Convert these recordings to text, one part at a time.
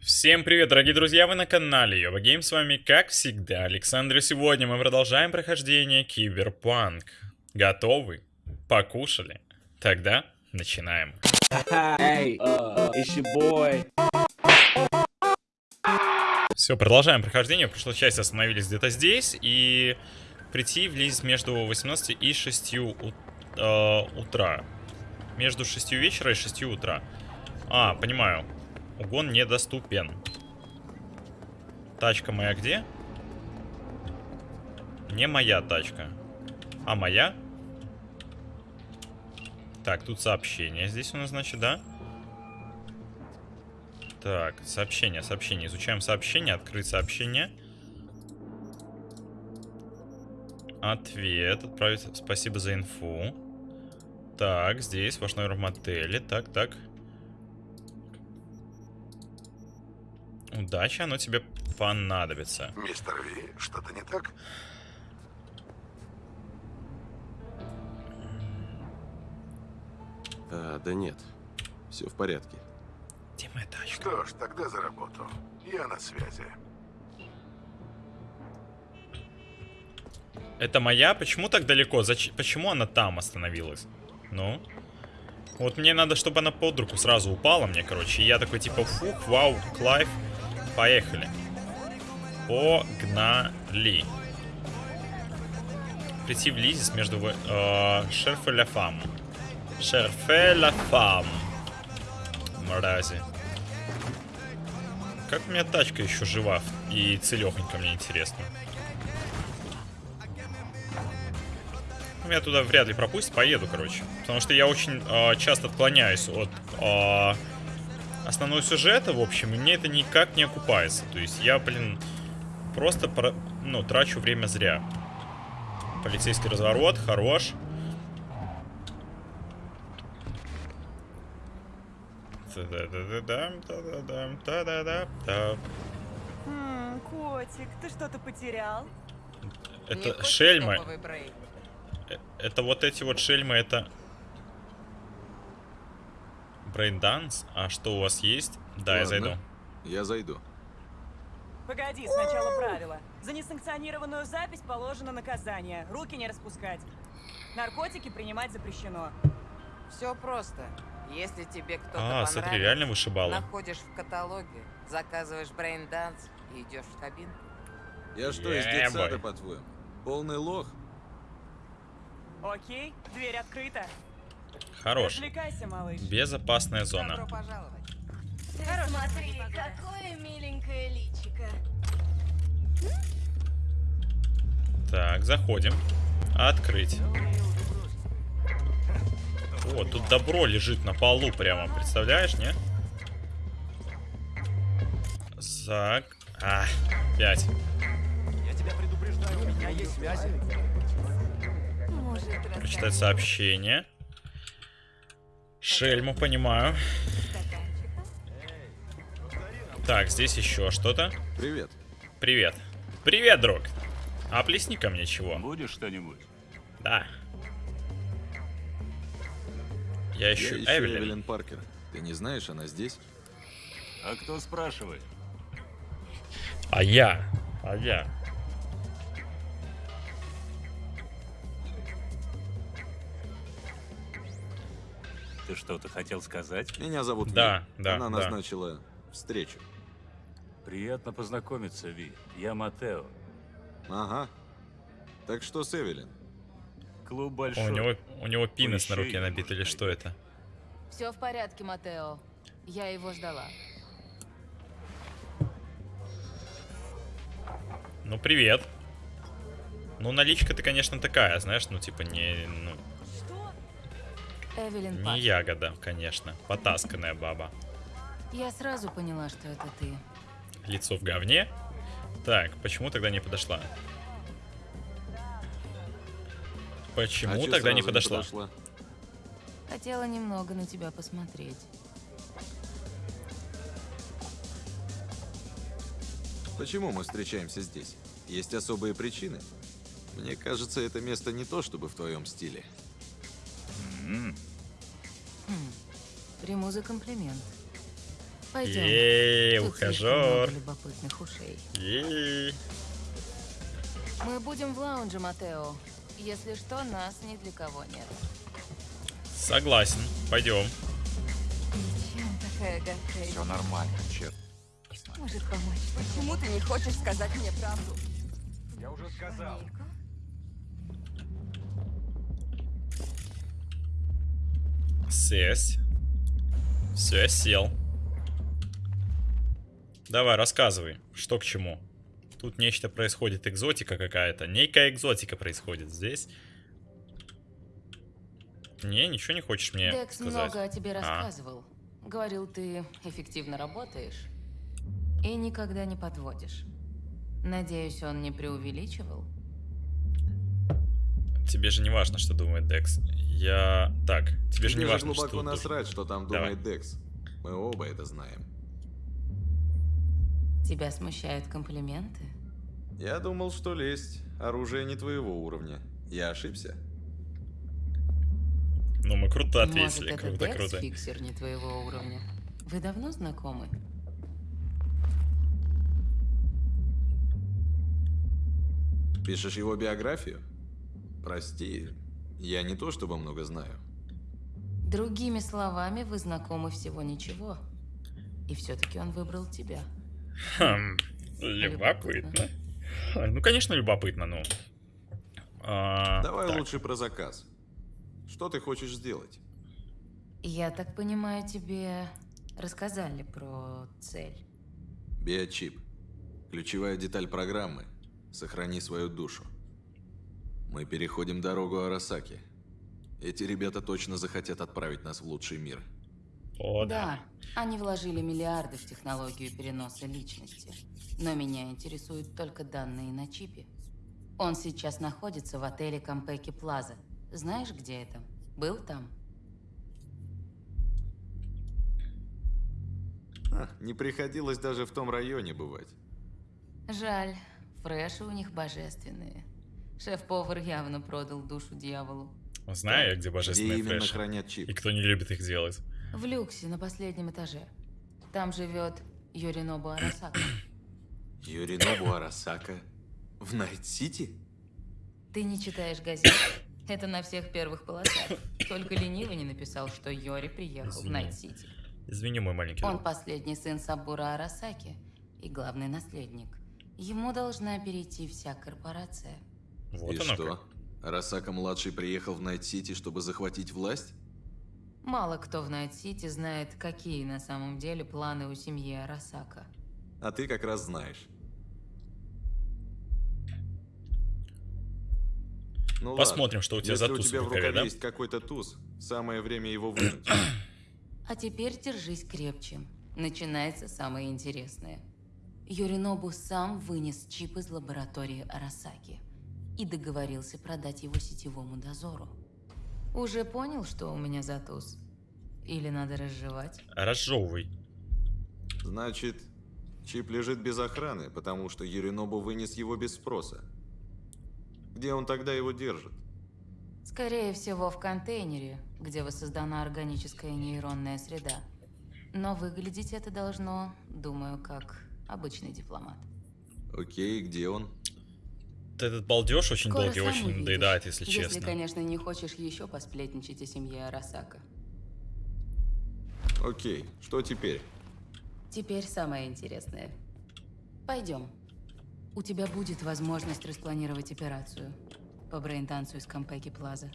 Всем привет, дорогие друзья, вы на канале Йова Гейм, с вами, как всегда, Александр, и сегодня мы продолжаем прохождение Киберпанк. Готовы? Покушали? Тогда начинаем. Hey, uh. Все, продолжаем прохождение, в прошлой части остановились где-то здесь, и прийти в Лиззи между 18 и 6 у- э, утра. Между 6 вечера и 6 утра. А, понимаю. Угон недоступен. Тачка моя где? Не моя тачка. А моя? Так, тут сообщение здесь у нас, значит, да? Так, сообщение, сообщение. Изучаем сообщение, открыть сообщение. Ответ, отправить спасибо за инфу. Так, здесь ваш номер в мотеле. Так, так. Удачи, оно тебе понадобится. Мистер Ви, что-то не так? А, да нет, все в порядке. Где моя тачка? Что ж, тогда за работу. Я на связи. Это моя? Почему так далеко? Зач... Почему она там остановилась? Ну? Вот мне надо, чтобы она под руку сразу упала мне, короче. И я такой, типа, фух, вау, Клайв. Поехали. Погнали. Прийти в Лизис между э, Шерф и Ля Фам. Шерфе Ля Фам. Мрази. Как у меня тачка еще жива и целехонько, мне интересно. Меня туда вряд ли пропустят, поеду, короче. Потому что я очень э, часто отклоняюсь от э, основного сюжета, в общем, и мне это никак не окупается. То есть я, блин, просто про, ну, трачу время зря. Полицейский разворот, хорош. Та-да-да-да-дам, та-да-дам, та-да-да-да. М, котик, ты что-то потерял? Это брейк? Э, Это вот эти вот шельмы, это... Брейнданс? А что у вас есть? Да, я Ладно, зайду. Я зайду. Погоди, сначала правила. За несанкционированную запись положено наказание. Руки не распускать. Наркотики принимать запрещено. Все просто. Если тебе кто-то А, смотри, реально вышибала. находишь в каталоге, заказываешь брейн-данс и идешь в кабинку. Я что, из Yeah, детсада, boy. по-твоему? Полный лох? Окей, дверь открыта. Хорош. Безопасная зона. Смотри, какое миленькое личико. Так, заходим. Открыть. О, тут добро лежит на полу прямо, представляешь, не? Зак... А, пять. Может, Прочитать сообщение. Шельму, понимаю. Так, здесь еще что-то. Привет. Привет. Привет, друг. А плесни ко мне чего? Будешь что-нибудь? Да. Я Я ищу ищу Эвелин. Эвелин Паркер. Ты не знаешь, она здесь? А кто спрашивает? А я? А я? Ты что-то хотел сказать? Меня зовут Да, Ви. да, Она да. назначила встречу. Приятно познакомиться, Ви. Я Матео. Ага. Так что с Эвелин? Клуб О, большой. у него, у него пинес на руке набит, или что это? Все в порядке, Матео. Я его ждала. Ну, привет. Ну, наличка ты, конечно, такая, знаешь, ну, типа, не, ну? Эвелин не Паркер. ягода, конечно. Потасканная баба. Я сразу поняла, что это ты. Лицо в говне. Так, почему тогда не подошла? Почему А тогда не сразу подошла? Хотела немного на тебя посмотреть. Почему мы встречаемся здесь? Есть особые причины? Мне кажется, это место не то, чтобы в твоем стиле. М, Хм. Приму за комплимент. Пойдем. Ей, ухажер. любопытных ушей. Ей. Мы будем в лаунже, Матео. Если что, нас ни для кого нет. Согласен. Пойдем. Чем такая гадкая? Все нормально, черт. Может помочь. Почему ты не хочешь сказать мне правду? Я уже сказал. Фамильку? Сесть. Все, я сел. Давай, рассказывай, что к чему. Тут нечто происходит, экзотика какая-то. Некая экзотика происходит здесь. Не, ничего не хочешь мне Декс сказать? много о тебе А. рассказывал. Говорил, ты эффективно работаешь и никогда не подводишь. Надеюсь, он не преувеличивал? Тебе же не важно, что думает Декс. Я... Так, тебе же не важно, глубоко что... душ- насрать, что там Давай. думает Декс. Мы оба это знаем. Тебя смущают комплименты? Я думал, что лезть. Оружие не твоего уровня. Я ошибся. Ну, мы круто ответили, Может, это круто, Декс круто. фиксер не твоего уровня? Вы давно знакомы? Пишешь его биографию? Прости, я не то чтобы много знаю. Другими словами, вы знакомы всего ничего. И все-таки он выбрал тебя. Хм, любопытно. Ха, Ну, конечно, любопытно, ну. А, Давай так. лучше про заказ. Что ты хочешь сделать? Я так понимаю, тебе рассказали про цель. Биочип. Ключевая деталь программы. Сохрани свою душу. Мы переходим дорогу Арасаки. Эти ребята точно захотят отправить нас в лучший мир. О, да. Да, они вложили миллиарды в технологию переноса личности. Но меня интересуют только данные на чипе. Он сейчас находится в отеле Кампеки Плаза. Знаешь, где это? Был там? А, не приходилось даже в том районе бывать. Жаль, фреши у них божественные. Шеф-повар явно продал душу дьяволу. Знаю я, где Где божественные именно флеши. хранят чип? И кто не любит их делать. В люксе на последнем этаже. Там живет Юринобу Арасака. Юринобу Арасака в Найт-Сити? Ты не читаешь газет? Это на всех первых полосах. Только ленивый не написал, что Йори приехал в Извини. Найт-Сити. Извини, мой маленький Он друг. последний сын Сабура Арасаки и главный наследник. Ему должна перейти вся корпорация. Вот И оно что? как. Арасака-младший приехал в Найт-Сити, чтобы захватить власть? Мало кто в Найт-Сити знает, какие на самом деле планы у семьи Арасака. А ты как раз знаешь. Ну Посмотрим, ладно. что у тебя Если за у туз тебя в рукаве да? есть какой-то туз, самое время его вынуть. А теперь держись крепче. Начинается самое интересное. Юринобу сам вынес чип из лаборатории Арасаки и договорился продать его сетевому дозору. Уже понял, что у меня за туз? Или надо разжевать? Разжевывай. Значит, чип лежит без охраны, потому что Юринобу вынес его без спроса. Где он тогда его держит? Скорее всего, в контейнере, где воссоздана органическая нейронная среда. Но выглядеть это должно, думаю, как обычный дипломат. Окей, где он? Этот балдеж очень Скоро долгий, очень увидишь. надоедает, если, Если, честно. конечно, не хочешь еще посплетничать о семье Арасака. Окей, что теперь? Теперь самое интересное. Пойдем. У тебя будет возможность распланировать операцию по брейндансу из Конпеки Плаза.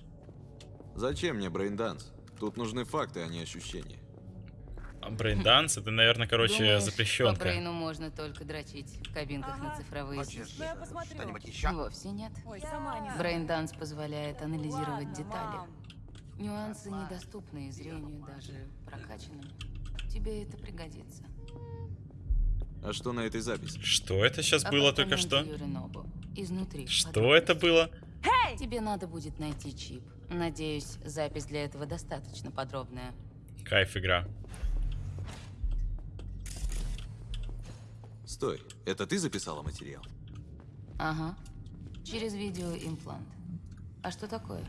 Зачем мне брейнданс? Тут нужны факты, а не ощущения. А Брейнданс, это, наверное, короче, Думаешь, По запрещенка. брейну можно только дрочить в кабинках на Ага. цифровые свечи? Ну, я посмотрю. Вовсе нет. Ой. Брейнданс позволяет анализировать Ладно, детали. мам. Нюансы недоступны зрению даже прокачанным. Тебе это пригодится. А что на этой записи? Что это сейчас было только что? Юринобу. Изнутри. Что это было? Тебе надо будет найти чип. Надеюсь, запись для этого достаточно подробная. Кайф игра. Стой, это ты записала материал? Ага. Через видеоимплант. А что такое?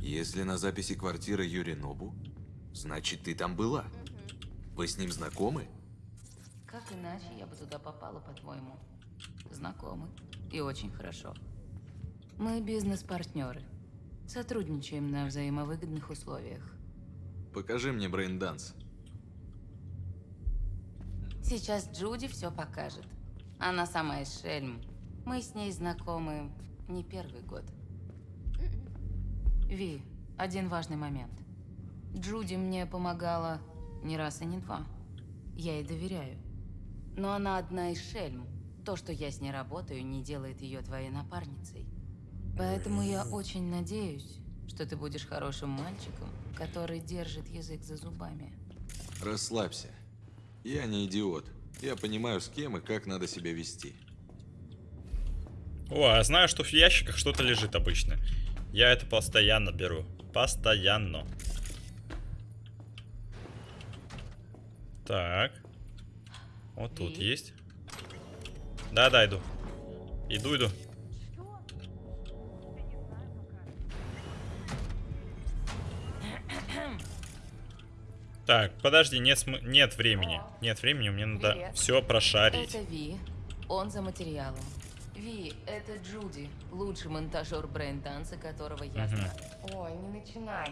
Если на записи квартира Юринобу, значит ты там была. Вы с ним знакомы? Как иначе я бы туда попала, по-твоему? Знакомы. И очень хорошо. Мы бизнес-партнеры. Сотрудничаем на взаимовыгодных условиях. Покажи мне брейнданс. Сейчас Джуди все покажет. Она сама из Шельм. Мы с ней знакомы не первый год. Ви, один важный момент. Джуди мне помогала не раз и не два. Я ей доверяю. Но она одна из Шельм. То, что я с ней работаю, не делает ее твоей напарницей. Поэтому я очень надеюсь, что ты будешь хорошим мальчиком, который держит язык за зубами. Расслабься. Я не идиот. Я понимаю, с кем и как надо себя вести. О, я знаю, что в ящиках что-то лежит обычно. Я это постоянно беру. Постоянно. Так. Вот тут И? есть. Да-да, иду. Иду, иду. Так, подожди, нет, см- нет времени. Нет времени, мне надо Привет. все прошарить. Это Ви. Он за материалом. Ви, это Джуди, лучший монтажер брейн-данса, которого я Мгм. знаю. Ой, не начинай.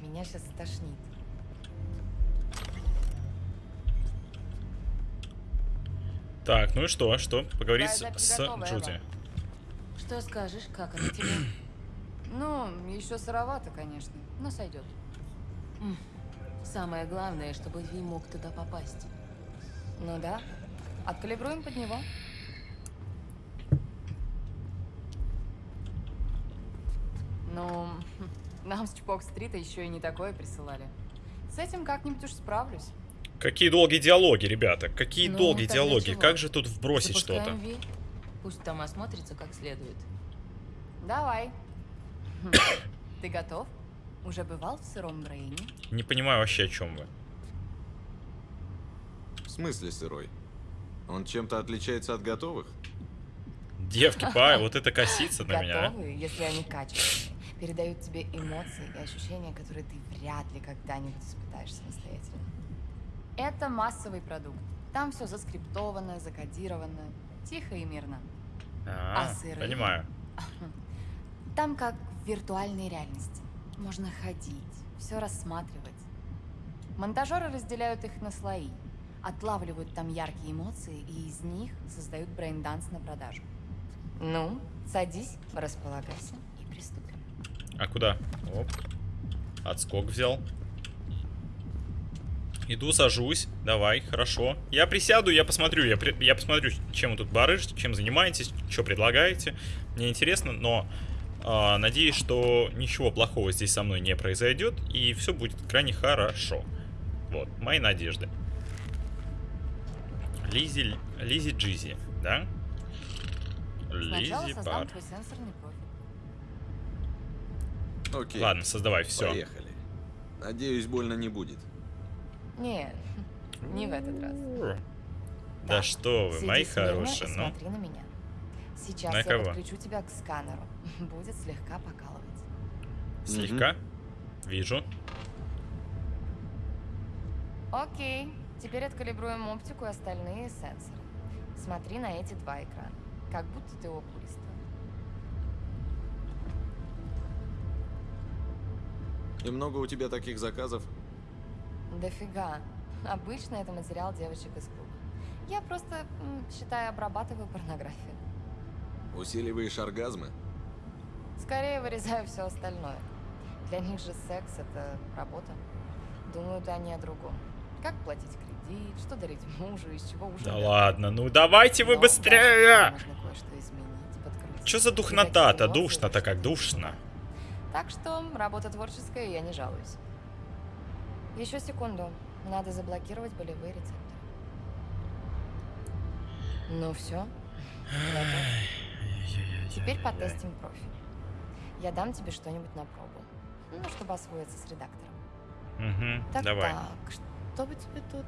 Меня сейчас тошнит. Так, ну и что? Что? Поговорить Да, с, с Джуди. Эва. Что скажешь, как она тебе? Ну, еще сыровато, конечно, но сойдет. Самое главное, чтобы Ви мог туда попасть. Ну да. Откалибруем под него. Ну, нам с Чпок-стрита еще и не такое присылали. С этим как-нибудь уж справлюсь. Какие долгие диалоги, ребята. Какие Ну, долгие диалоги. чего? Как же тут вбросить что-то? Пусть там осмотрится как следует. Давай. Ты готов? Уже бывал в сыром Брейне? Не понимаю вообще, о чем вы. В смысле сырой? Он чем-то отличается от готовых? Девки, пай, вот это косится на меня. а. Готовые, если они качественные. Передают тебе эмоции и ощущения, которые ты вряд ли когда-нибудь испытаешь самостоятельно. Это массовый продукт. Там все заскриптовано, закодировано, тихо и мирно. А, А сырые? понимаю. Там как в виртуальной реальности. Можно ходить, все рассматривать. Монтажеры разделяют их на слои, отлавливают там яркие эмоции и из них создают брейнданс на продажу. Ну, садись, располагайся и приступим. А куда? Оп. Отскок взял. Иду, сажусь. Давай, хорошо. Я присяду, я посмотрю. Я, при- я посмотрю, чем вы тут барыжите, чем занимаетесь, что предлагаете. Мне интересно, но а, надеюсь, что ничего плохого здесь со мной не произойдет. И все будет крайне хорошо. Вот, мои надежды. Лизи, Лизи Джизи, да? Лизи Бар. Окей. Ладно, создавай, все. Поехали. Надеюсь, больно не будет. Нет, не в этот раз. Да Так, что вы, мои хорошие, ну. смотри на меня. Сейчас На я кого? подключу тебя к сканеру. Будет слегка покалывать. Слегка. Вижу. Окей, теперь откалибруем оптику и остальные сенсоры. Смотри на эти два экрана, как будто ты окулист. И много у тебя таких заказов? Дофига. Обычно это материал девочек из клуба. Я просто, считай, обрабатываю порнографию. Усиливаешь оргазмы? Скорее вырезаю все остальное. Для них же секс — это работа. Думают они о другом. Как платить кредит, что дарить мужу, из чего ужин. Да ладно, ну давайте вы Но быстрее! Можно кое-что изменить. Что за духнота-то? Душно-то как душно. Так что работа творческая, и я не жалуюсь. Еще секунду. Надо заблокировать болевые рецепторы. Ну все. Теперь потестим профиль. Я дам тебе что-нибудь на пробу. Ну, чтобы освоиться с редактором. Угу, Так, давай. так, что бы тебе тут?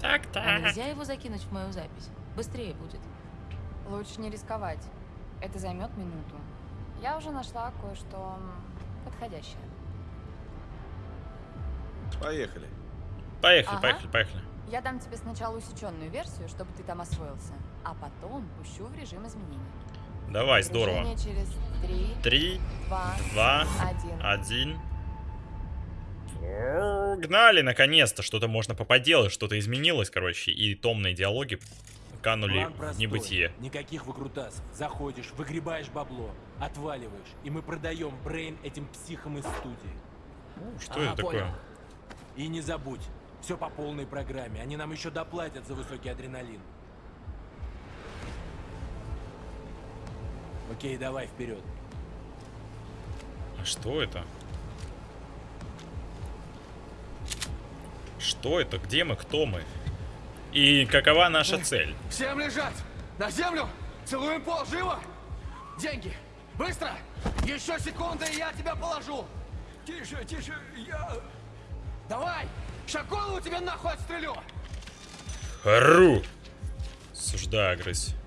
Так, А так. нельзя его закинуть в мою запись? Быстрее будет. Лучше не рисковать. Это займет минуту. Я уже нашла кое-что подходящее. Поехали. Поехали, Ага. поехали, поехали. Я дам тебе сначала усеченную версию, чтобы ты там освоился, а потом пущу в режим изменений. Давай, здорово. Через три, Три, два, два, один. один. Гнали, наконец-то, что-то можно поподелать, что-то изменилось, короче, и томные диалоги канули в небытие. Никаких выкрутасов. Заходишь, выгребаешь бабло, отваливаешь, и мы продаем Брейн этим психам из студии. Что Ага, это такое? понял. И не забудь, все по полной программе. Они нам еще доплатят за высокий адреналин. Окей, давай вперед. А что это? Что это? Где мы? Кто мы? И какова наша цель? Всем лежать! На землю! Целуем пол, живо! Деньги! Быстро! Еще секунда, и я тебя положу! Тише, тише, я... Давай! Ща голову тебе нахуй отстрелю! Ру! Суждаю агрессию.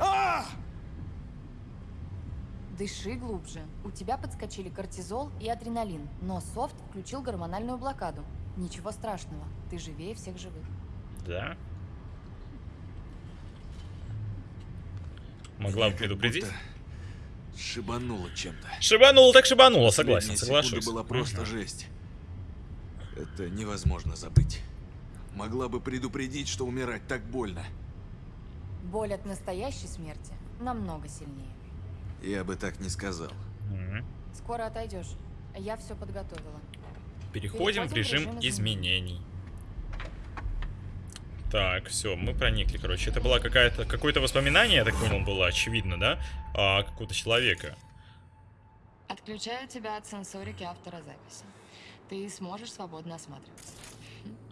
А! Дыши глубже. У тебя подскочили кортизол и адреналин, но софт включил гормональную блокаду. Ничего страшного, ты живее всех живых. Да? Могла бы предупредить? Шибануло чем-то. Шибануло так шибануло, согласен, соглашусь. была просто жесть. Это невозможно забыть. Могла бы предупредить, что умирать так больно. Боль от настоящей смерти намного сильнее. Я бы так не сказал. Скоро отойдешь. Я все подготовила. Переходим в режим изменений. Так, все, мы проникли, короче. Это было какая-то какое-то воспоминание, я так понял, было очевидно, да? А, какого-то человека. Отключаю тебя от сенсорики автора записи. Ты сможешь свободно осматриваться.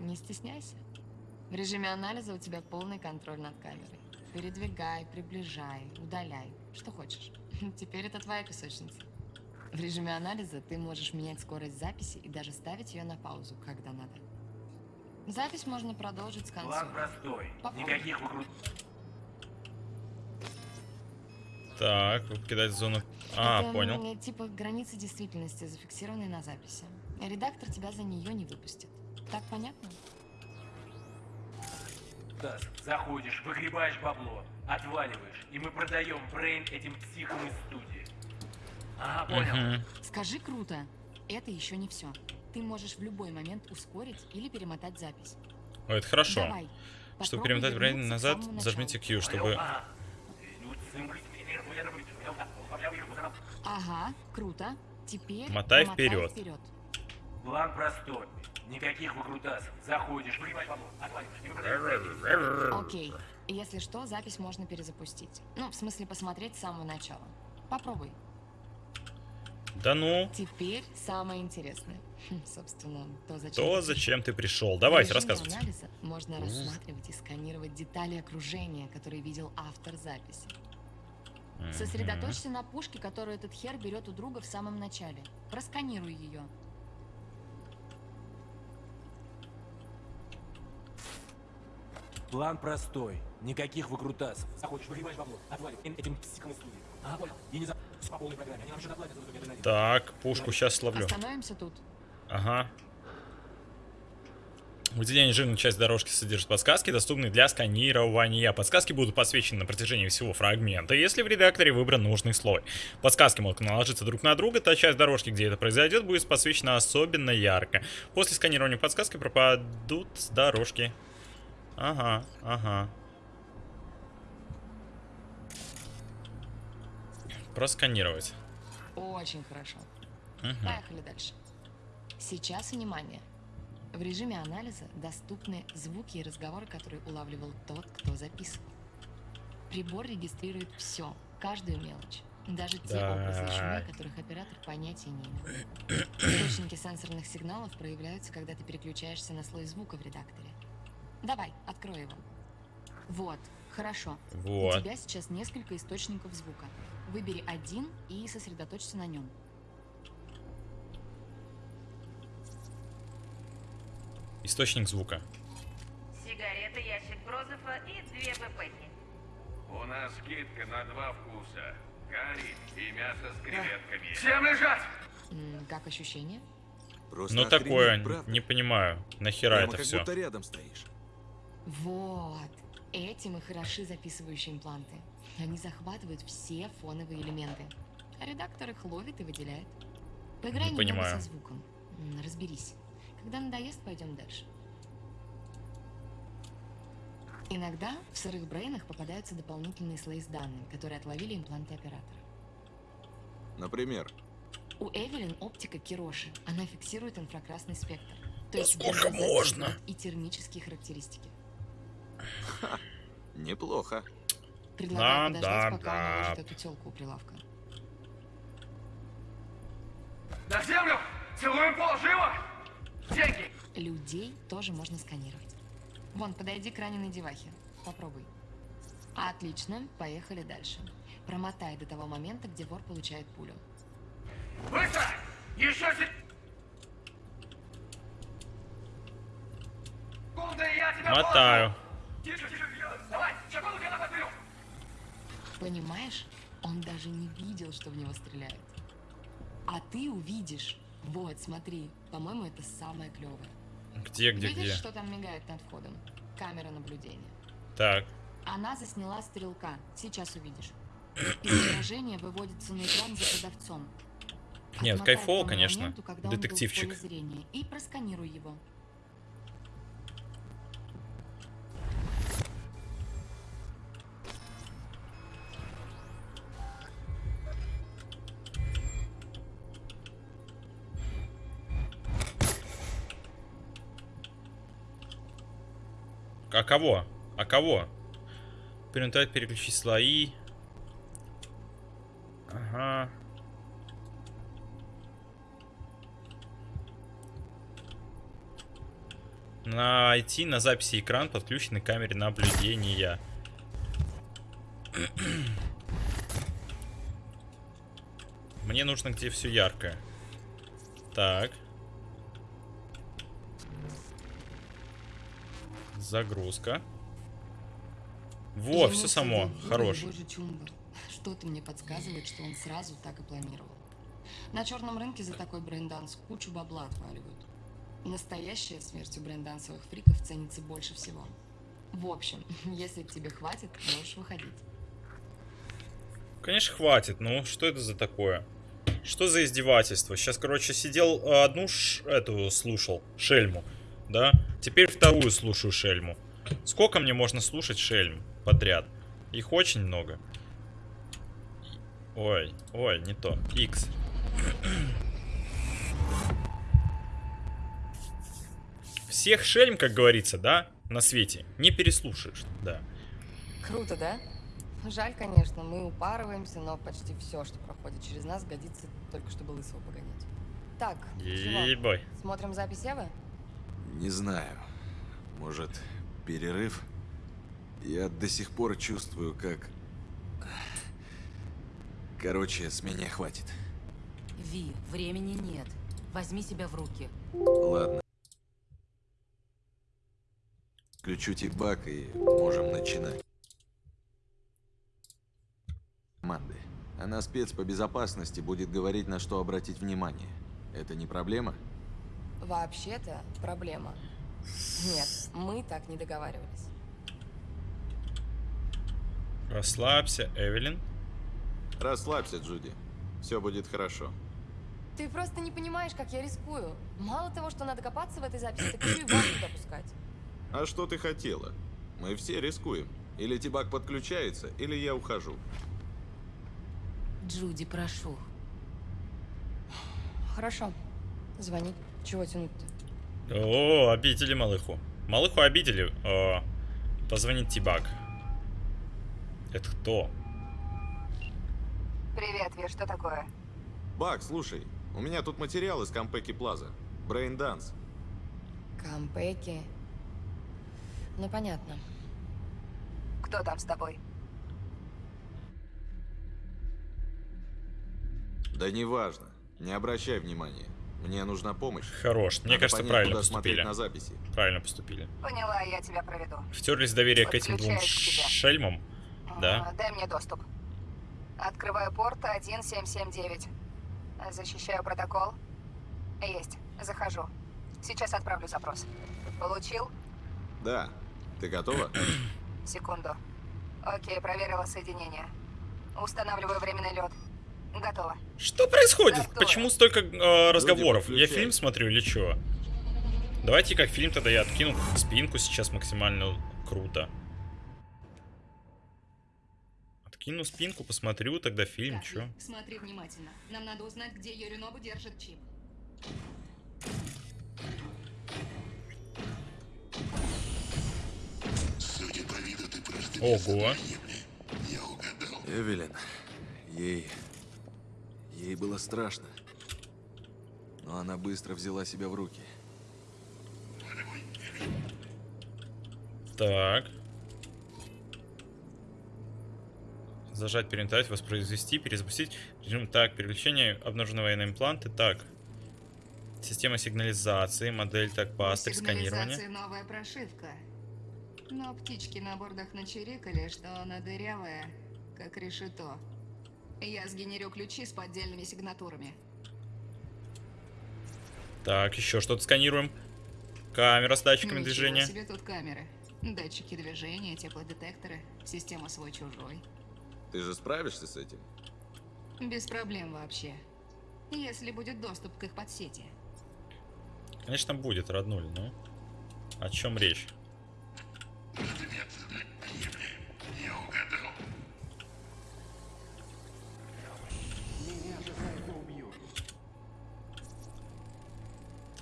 Не стесняйся. В режиме анализа у тебя полный контроль над камерой. Передвигай, приближай, удаляй. Что хочешь. Теперь это твоя песочница. В режиме анализа ты можешь менять скорость записи и даже ставить ее на паузу, когда надо. Запись можно продолжить с конца. План простой. Попробуй. Никаких выкрут... Так, вы покидаете зону... А, Это, понял. Типа границы действительности, зафиксированные на записи. Редактор тебя за нее не выпустит. Так понятно? Тасс, заходишь, выгребаешь бабло, отваливаешь, и мы продаем Брейн этим психам из студии. Ага, понял. Мгм. Скажи круто. Это еще не все. Ты можешь в любой момент ускорить или перемотать запись. О, это хорошо. Давай. Чтобы перемотать к назад, зажмите. Q, чтобы... Ага, круто. Теперь Мотай мотай вперед. вперед. План простой. Никаких выкрутасов. Заходишь, мы продаем Окей. Если что, запись можно перезапустить. Ну, в смысле, посмотреть с самого начала. Попробуй. Да ну, Теперь самое интересное. Хм, Собственно, то, зачем то ты зачем ты пришел? Давайте, режиме рассказывайте. анализа можно рассматривать и сканировать детали окружения, которые видел автор записи. Сосредоточься на пушке, которую этот хер берет у друга в самом начале. Просканируй ее. План простой. Никаких выкрутасов. Заходишь, выгребаешь бабло, отваливаешь этим психам из студии. Ага, понял. И не забудь, все по полной программе. Они нам еще доплатят за адреналин. Так, пушку сейчас словлю. Остановимся тут. Ага. Выделение жирной часть дорожки содержит подсказки, доступные для сканирования. Подсказки будут подсвечены на протяжении всего фрагмента, если в редакторе выбран нужный слой. Подсказки могут наложиться друг на друга, та часть дорожки, где это произойдет, будет подсвечена особенно ярко. После сканирования подсказки пропадут с дорожки. Ага, ага. Просканировать. Очень хорошо. Мгм. Поехали дальше. Сейчас внимание. В режиме анализа доступны звуки и разговоры, которые улавливал тот, кто записывал. Прибор регистрирует все, каждую мелочь. Даже те образы и шумы, Так. о которых оператор понятия не имел. Источники сенсорных сигналов проявляются, когда ты переключаешься на слой звука в редакторе. Давай, открой его. Вот, хорошо. Вот. У тебя сейчас несколько источников звука. Выбери один и сосредоточься на нем. Источник звука. Сигарета, ящик Брозефа и две ВПки. У нас скидка на два вкуса. Карри и мясо с креветками. Всем лежать! Как ощущение? Просто Ну такое, правда? не понимаю. Нахера Прямо это как все? будто рядом стоишь. Вот. Этим и хороши записывающие импланты. Они захватывают все фоновые элементы. А редактор их ловит и выделяет. Поиграй Не немного понимаю. со звуком. Разберись. Когда надоест, пойдем дальше. Иногда в сырых брейнах попадаются дополнительные слои с данными, которые отловили импланты оператора. Например, У Эвелин оптика Кироши. Она фиксирует инфракрасный спектр. То есть сколько можно? И термические характеристики. Неплохо. Предлагаю Да, подождать, да, пока она да. ложит эту телку у прилавка. На землю! Целуем пол, живо! Деньги! Людей тоже можно сканировать. Вон, подойди к раненой девахе. Попробуй. Отлично, поехали дальше. Промотай до того момента, где вор получает пулю. Быстро! Еще сек... Секунда, и я тебя Мотаю. положу! Тише, тише, я- давай, секунду, я подберу! Понимаешь? Он даже не видел, что в него стреляют. А ты увидишь. Вот, смотри. По-моему, это самое клевое. Где, где, Видишь, где? что там мигает над входом? Камера наблюдения. Так. Она засняла стрелка. Сейчас увидишь. Изображение выводится на экран за продавцом. Нет, кайфово, конечно. моменту, Детективчик. И просканируй его. А кого? А кого? Перемотать, переключить слои. Ага. Найти на записи экран, подключенный к камере наблюдения. Мне нужно, где все яркое. Так. Загрузка. Во, все само. Хорош. Что-то мне подсказывает, что он сразу так и планировал. На черном рынке за такой брейнданс кучу бабла отваливают. Настоящая смерть у брейндансовых фриков ценится больше всего. В общем, если тебе хватит, можешь выходить. Конечно, хватит. Ну, что это за такое? Что за издевательство? Сейчас, короче, сидел э, одну ш- эту слушал, шельму, да? Теперь вторую слушаю шельму. Сколько мне можно слушать шельм подряд? Их очень много. Ой, ой, не то. X. Всех шельм, как говорится, да, на свете, не переслушаешь, да. Круто, да? Жаль, конечно, мы упарываемся, но почти все, что проходит через нас, годится только чтобы лысого погонять. Так? Ебой. Смотрим запись Евы? Не знаю. Может, перерыв? Я до сих пор чувствую, как... Короче, с меня хватит. Ви, времени нет. Возьми себя в руки. Ладно. Включу типак и можем начинать. Команды. Она спец по безопасности будет говорить, на что обратить внимание. Это не проблема? Вообще-то проблема. Нет, мы так не договаривались. Расслабься, Эвелин. Расслабься, Джуди. Все будет хорошо. Ты просто не понимаешь, как я рискую. Мало того, что надо копаться в этой записи, так еще и вас туда пускать. А что ты хотела? Мы все рискуем. Или Тибак подключается, или я ухожу. Джуди, прошу. Хорошо. Звони. Чего тянуть-то? О, обидели малыху. Малыху обидели. О, позвонит Тибак. Это кто? Привет, Ви, что такое? Бак, слушай, у меня тут материал из Кампеки Плаза. Брейн Данс. Кампеки. Ну, понятно. Кто там с тобой? Да неважно. Не обращай внимания. Мне нужна помощь. Хорош. Мне Надо кажется, понять, правильно поступили. на записи. Правильно поступили. Поняла, я тебя проведу. Втерлись доверие к этим двум к шельмам. Да? А, Дай мне доступ. Открываю порт 1779. Защищаю протокол. Есть. Захожу. Сейчас отправлю запрос. Получил? Да. Ты готова? Секунду. Окей, проверила соединение. Устанавливаю временный лед. Готово. Что происходит? Готово. Почему столько э, разговоров? Я фильм смотрю или чё? Давайте как фильм тогда я откину спинку сейчас максимально круто. Откину спинку, посмотрю тогда фильм, чё? Смотри внимательно. Нам надо узнать, где Юринобу держит чип. Ого. Эвелин, ей... Ей было страшно. Но она быстро взяла себя в руки. Так. Зажать, перемотать, воспроизвести, перезапустить. Режим так, переключение, обнаружены военные импланты. Так. Система сигнализации, модель так, пастырь, сканирование. Новая прошивка. Но птички на бордах начирикали, что она дырявая, как решето. Я сгенерю ключи с поддельными сигнатурами. Так, еще что-то сканируем. Камера с датчиками Ничего движения. себе тут камеры. Датчики движения, теплодетекторы, система свой-чужой. Ты же справишься с этим? Без проблем вообще. Если будет доступ к их подсети. Конечно, будет, роднуль, ну. О чем речь?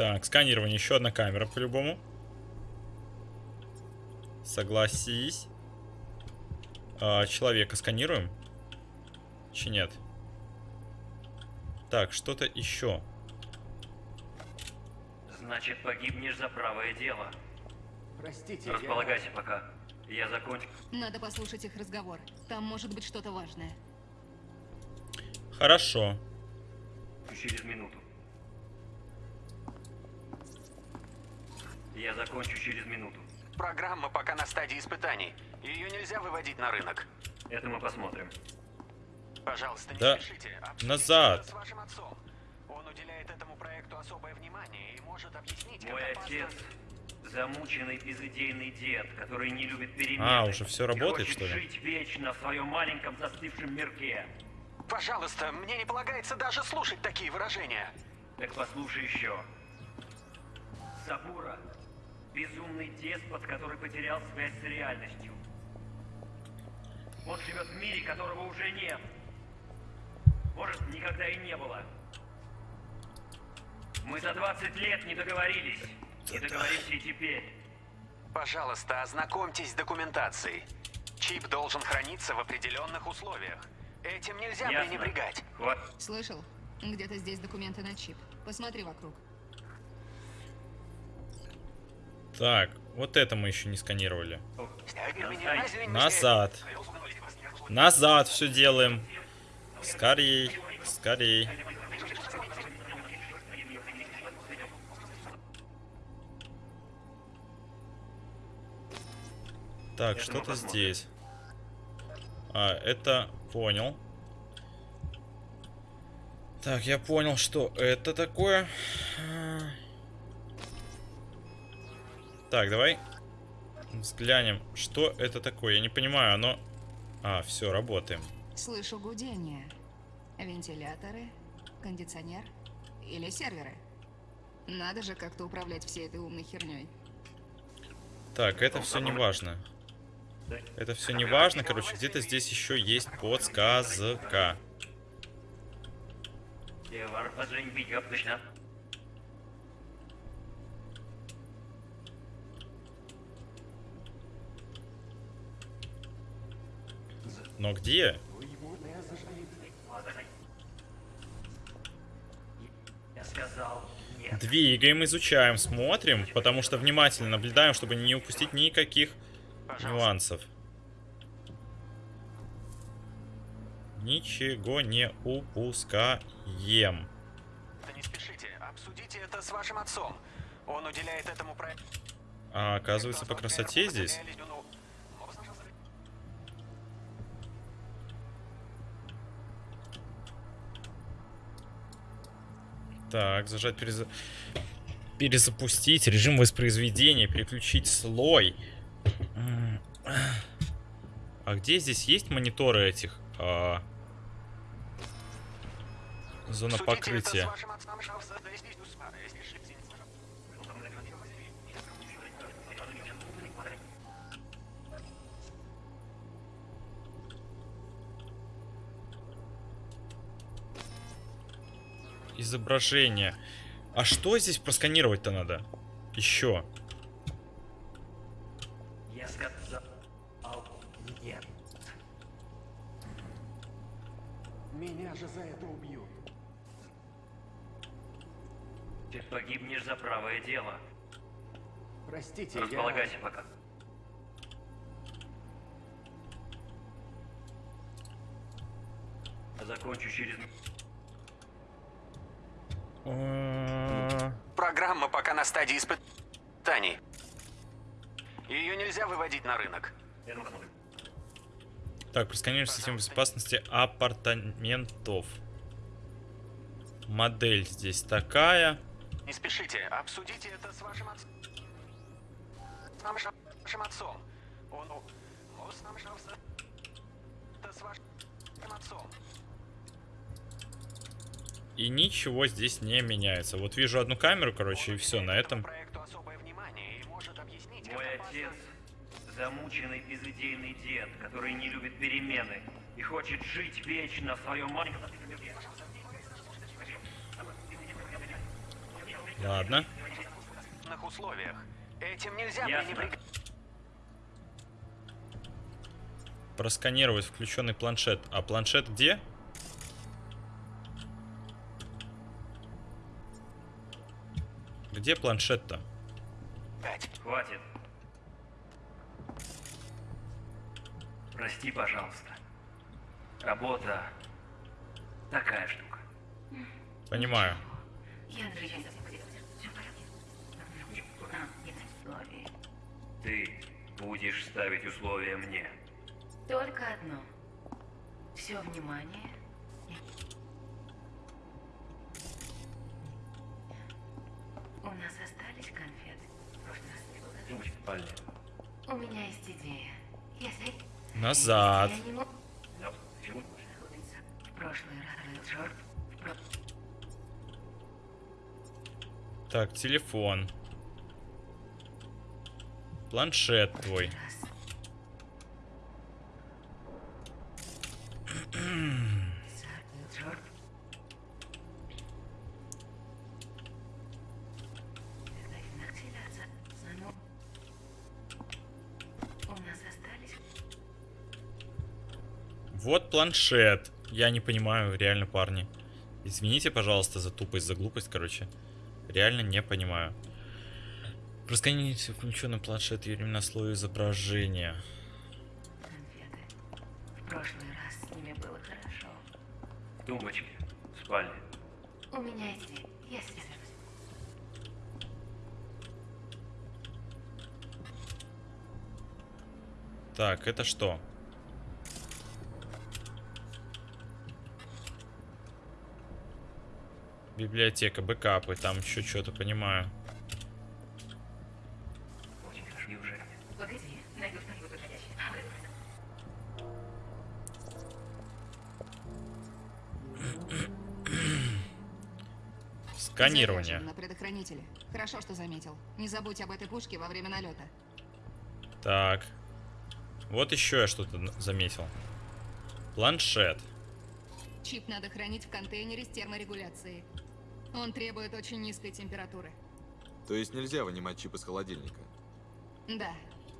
Так, сканирование. Еще одна камера, по-любому. Согласись. А, человека сканируем? Чи нет? Так, что-то еще. Значит, погибнешь за правое дело. Простите, Располагайся пока. Я закончу. Надо послушать их разговор. Там может быть что-то важное. Хорошо. Через минуту. Я закончу через минуту. Программа пока на стадии испытаний. Ее нельзя выводить на рынок. Это мы посмотрим. Пожалуйста, не Да, спешите. Назад. с вашим отцом. Он уделяет этому проекту особое внимание и может объяснить, Мой как опасно- отец замученный безыдейный дед, который не любит перемены. А, уже всё и работает, хочет что ли? жить вечно в своем маленьком застывшем мирке. Пожалуйста, мне не полагается даже слушать такие выражения. Так послушай еще. Сабура – безумный деспот, который потерял связь с реальностью. Он живет в мире, которого уже нет. Может, никогда и не было. Мы за 20 лет не договорились. Не договоримся и теперь. Пожалуйста, ознакомьтесь с документацией. Чип должен храниться в определенных условиях. Этим нельзя Ясно. пренебрегать. Вот. Слышал? Где-то здесь документы на чип. Посмотри вокруг. Так, вот это мы еще не сканировали. Назад. Назад все делаем. Скорей, скорей. Так, что-то здесь. А, это понял. Так, я понял, что это такое. Так, давай взглянем, что это такое. Я не понимаю, оно... А, все, работаем. Слышу гудение. Вентиляторы, кондиционер или серверы. Надо же как-то управлять всей этой умной херней. Так, это все не важно. Это все не важно, короче, где-то здесь еще есть подсказка. Но где? Двигаем, изучаем, смотрим, потому что внимательно наблюдаем, чтобы не упустить никаких нюансов. Ничего не упускаем. Да не спешите, обсудите это с вашим отцом. Он уделяет этому проекту... А оказывается, по красоте здесь. Так, зажать переза... перезапустить режим воспроизведения, переключить слой. А где здесь есть мониторы этих? а, Зона покрытия. Изображение. А что здесь просканировать-то надо? Еще. Я сказал нет. Меня же за это убьют. Ты погибнешь за правое дело. Простите, Располагайся пока. Закончу через... Программа пока на стадии испытаний. Ее нельзя выводить на рынок. Так, просканируем систему безопасности апартаментов. Модель здесь такая. Не спешите, обсудите это с вашим отцом. С вашим отцом. Он... с нашим- Это с вашим отцом. И ничего здесь не меняется. Вот вижу одну камеру, короче, и все, на этом... Мой отец замученный безыдейный дед, который не любит перемены и хочет жить вечно в своем маленьком... Ладно. Условиях. Этим нельзя. Просканировать включенный планшет. А планшет где? Где планшет-то? Хватит. Прости, пожалуйста. Работа такая штука. Понимаю. Ты будешь ставить условия мне. Только одно. Все внимание. У нас остались конфеты. У меня есть идея. Если... Назад. если я не В прошлый раз Джордж. Так, телефон. Планшет твой. был Джордж. Это активация. Само- У нас остались Вот планшет. Я не понимаю, реально, парни. Извините, пожалуйста, за тупость, за глупость, короче. Реально не понимаю. Просканируйте включенный планшет Юрий на слой изображения. конфеты. В прошлый раз с ними было хорошо. В спальне. У меня есть идея. Я свяжусь. Так, это что? Библиотека, бэкапы, там еще что-то понимаю. Сканирование. На предохранителе. Хорошо, что заметил. Не забудь об этой пушке во время налета. Так. Вот еще я что-то заметил. Планшет. Чип надо хранить в контейнере с терморегуляцией. Он требует очень низкой температуры. То есть нельзя вынимать чип из холодильника? Да,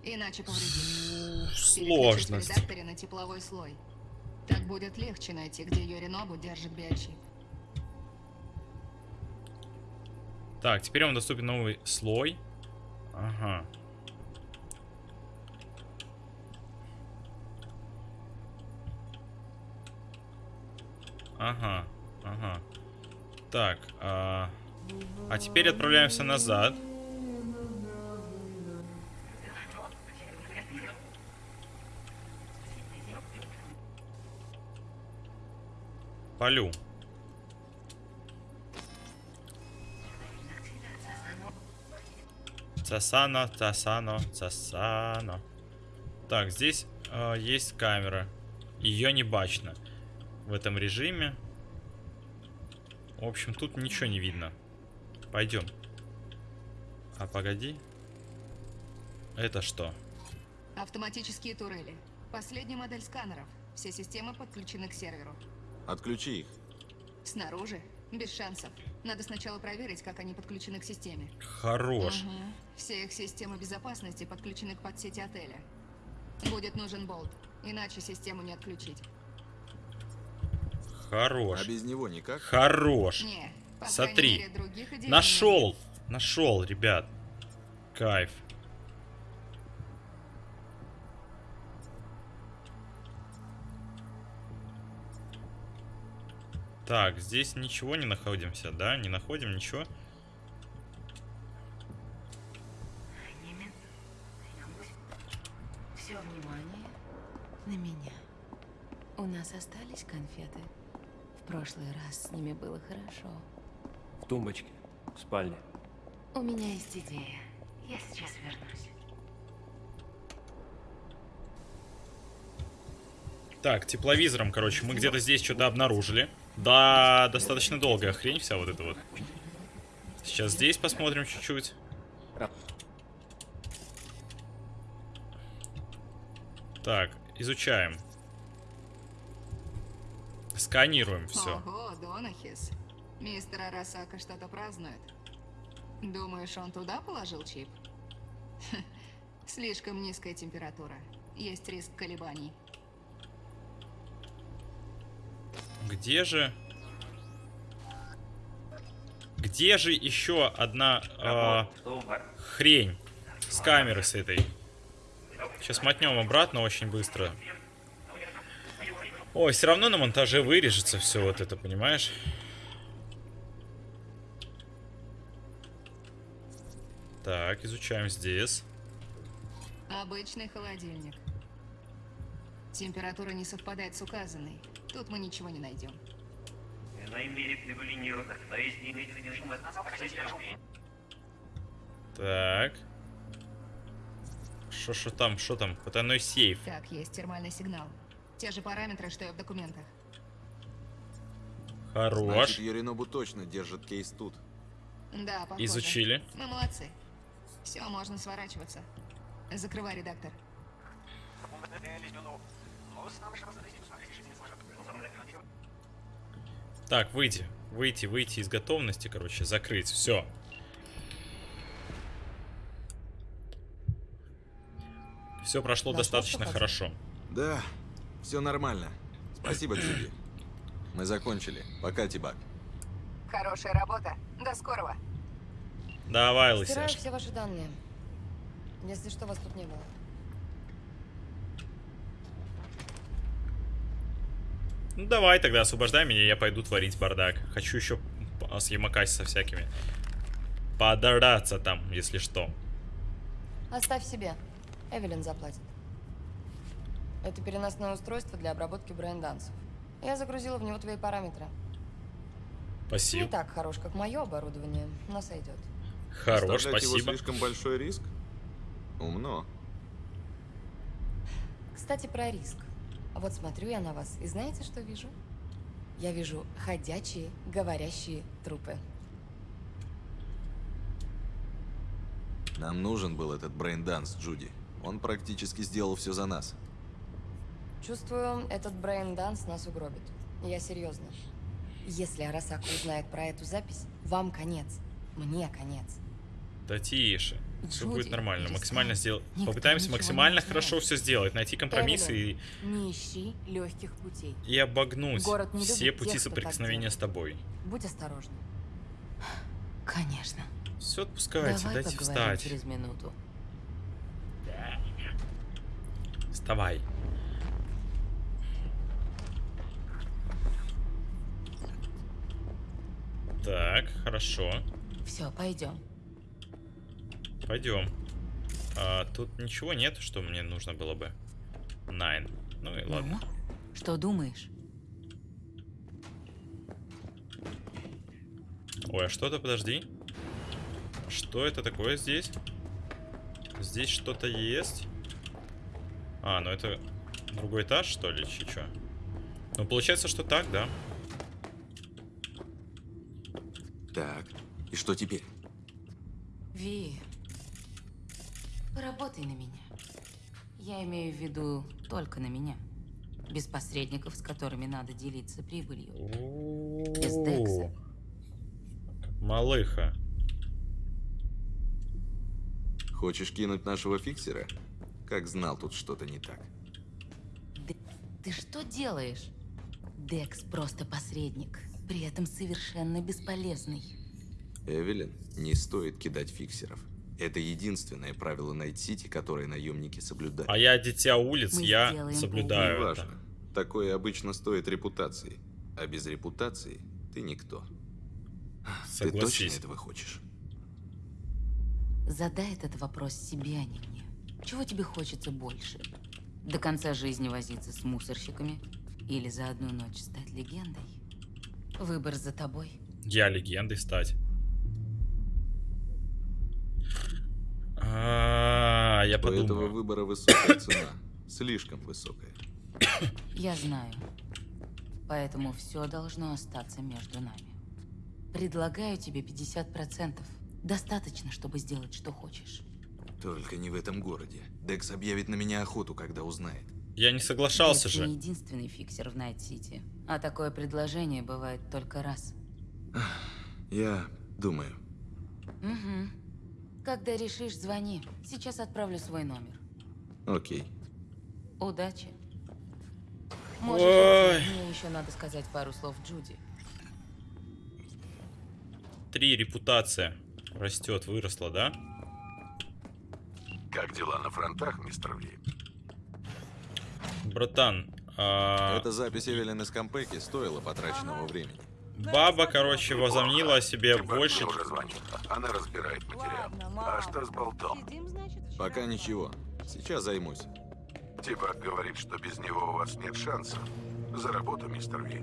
иначе повредишь. Сложность. Редакторе на тепловой слой. Так будет легче найти, где Йоринобу держит биочип. Так, теперь вам доступен новый слой. Ага. Ага, ага. Так, а... а теперь отправляемся назад. Полю. Цасано, цасано, цасано. Так, здесь э, есть камера. Ее не бачно в этом режиме. В общем, тут ничего не видно. Пойдем. А погоди. Это что? Автоматические турели. Последняя модель сканеров. Все системы подключены к серверу. Отключи их. Снаружи? Без шансов. Надо сначала проверить, как они подключены к системе. Хорош. Мгм. Все их системы безопасности подключены к подсети отеля. Будет нужен болт, иначе систему не отключить. Хорош. А без него никак? Хорош. Не, Смотри. мере, Нашел. Нашел, ребят. Кайф. Так, здесь ничего не находимся, да? Не находим ничего? Все внимание на меня. У нас остались конфеты. Прошлый раз с ними было хорошо. В тумбочке, в спальне. У меня есть идея. Я сейчас вернусь. Так, тепловизором, короче, мы где-то здесь что-то обнаружили. Да, достаточно долгая хрень вся вот эта вот. Сейчас здесь посмотрим чуть-чуть. Так, изучаем. Сканируем все. Ого, Донахис. Мистер Арасака что-то празднует. Думаешь, он туда положил чип? Слишком низкая температура. Есть риск колебаний. Где же... Где же еще одна а, хрень с камеры с этой? Сейчас мотнем обратно очень быстро. Ой, все равно на монтаже вырежется все вот это, понимаешь? Так, изучаем здесь. Обычный холодильник. Температура не совпадает с указанной. Тут мы ничего не найдем. Так. Что, что там, что там? Потайной сейф. Так, есть термальный сигнал. Те же параметры, что и в документах. Хорош. Значит, Юринобу точно держит кейс тут. Да, похоже. Изучили. Мы молодцы. Все, можно сворачиваться. Закрывай, редактор. Так, выйти. Выйти, выйти из готовности, короче, закрыть. Все. Все прошло Нашел достаточно хорошо. Да, все нормально. Спасибо, Джуди. Мы закончили. Пока, Тибак. Хорошая работа. До скорого. Давай, Стираю лысяш. все ваши данные. Если что, вас тут не было. Ну давай тогда освобождай меня, я пойду творить бардак. Хочу еще п- с Ямакаси со всякими. Подраться там, если что. Оставь себе. Эвелин заплатит. Это переносное устройство для обработки брейндансов. Я загрузила в него твои параметры. Не Спасибо. так хорош, как мое оборудование, но сойдет. Хорош, Оставлять его спасибо. слишком большой риск? Умно. Кстати, про риск. Вот смотрю я на вас, и знаете, что вижу? Я вижу ходячие, говорящие трупы. Нам нужен был этот брейнданс, Джуди. Он практически сделал все за нас. Чувствую, этот брейн-данс нас угробит. Я серьезно. Если Арасака узнает про эту запись, вам конец. Мне конец. Да тише. Все Джуди, будет нормально. Максимально сделать. Никто Попытаемся максимально хорошо все сделать. Найти компромиссы и, Эвелин, не ищи легких путей. и обогнуть Город не все пути тех, соприкосновения с тобой. Будь осторожна. Конечно. Все отпускайте, Давай дайте встать. через минуту. Вставай. Так, хорошо. Все, пойдем. Пойдем. А, тут ничего нет, что мне нужно было бы. Найн. Ну и ладно. Что думаешь? Ой, а что-то, подожди. Что это такое здесь? Здесь что-то есть. А, ну это другой этаж, что ли, чё? Ну, получается, что так, да? Так, и что теперь? Ви, поработай на меня. Я имею в виду только на меня. Без посредников, с которыми надо делиться прибылью. Без Декса. Малыха. Хочешь кинуть нашего фиксера? Как знал, тут что-то не так. Ты что делаешь? Декс просто посредник, при этом совершенно бесполезный. Эвелин, не стоит кидать фиксеров. Это единственное правило Найт-Сити, которое наемники соблюдают. А я дитя улиц, Мы я соблюдаю это. Неважно. Такое обычно стоит репутации. А без репутации ты никто. Ты точно Согласись. этого хочешь? Задай этот вопрос себе, а не мне. Чего тебе хочется больше? До конца жизни возиться с мусорщиками? Или за одну ночь стать легендой? Выбор за тобой. Я легендой стать. А, я У этого выбора высокая цена. Слишком высокая. Я знаю. Поэтому все должно остаться между нами. Предлагаю тебе 50%. Достаточно, чтобы сделать, что хочешь. Только не в этом городе. Декс объявит на меня охоту, когда узнает. Я не соглашался Декс же. не единственный фиксер в Найт-Сити. А такое предложение бывает только раз. Я думаю. Угу. Когда решишь, звони. Сейчас отправлю свой номер. Окей. Удачи. Можешь Ой. Мне еще надо сказать пару слов Джуди. Три, репутация. Растет, выросла, да? Как дела на фронтах, мистер Ви? Братан, а, Эта запись Эвелин из Кампеки стоила потраченного времени. баба, короче, возомнила о себе Типа, больше... уже звонит. Она разбирает материал. А что с болтом? Пока ничего. Сейчас займусь. Типа говорит, что без него у вас нет шансов. За работу, мистер Ви.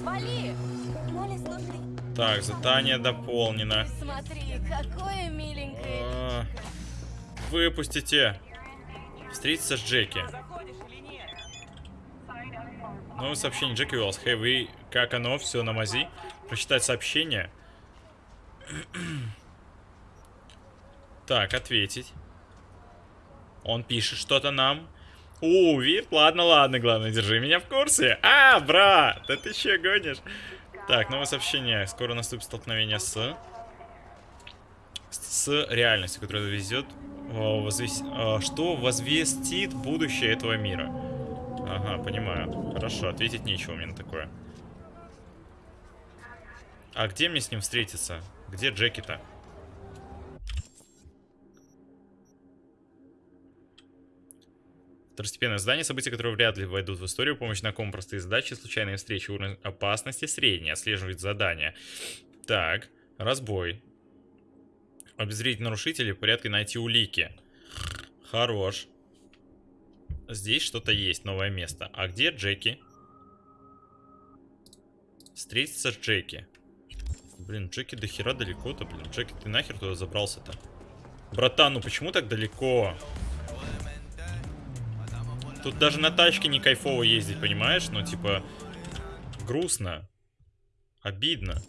Свали! Молли, слушай, Так, задание дополнено. смотри, какое миленькое. А, Выпустите. Встретиться с Джеки. Новое сообщение Джеки Уэллс. Хей, вы как оно? Все на мази? Прочитать сообщение. Так, ответить. Он пишет что-то нам. У, вид, ладно, ладно, главное, держи меня в курсе. А, брат, да ты че гонишь? Так, новое сообщение. Скоро наступит столкновение с... С реальностью, которая везет... Что возвестит будущее этого мира? Ага, понимаю. Хорошо, ответить нечего мне на такое. А где мне с ним встретиться? Где Джеки-то? Второстепенное задание, события, которые вряд ли войдут в историю, помощь знакомым, простые задачи, случайные встречи, уровень опасности, средний, отслеживать задания. Так, разбой. Обезвредить нарушителей, в порядке найти улики. Хорош. Здесь что-то есть, новое место. А где Джеки? Встретиться с Джеки. Блин, Джеки до хера далеко-то, блин. Джеки, ты нахер туда забрался-то? Братан, ну почему так далеко? Тут даже на тачке не кайфово ездить, понимаешь? Ну, типа, грустно. Обидно.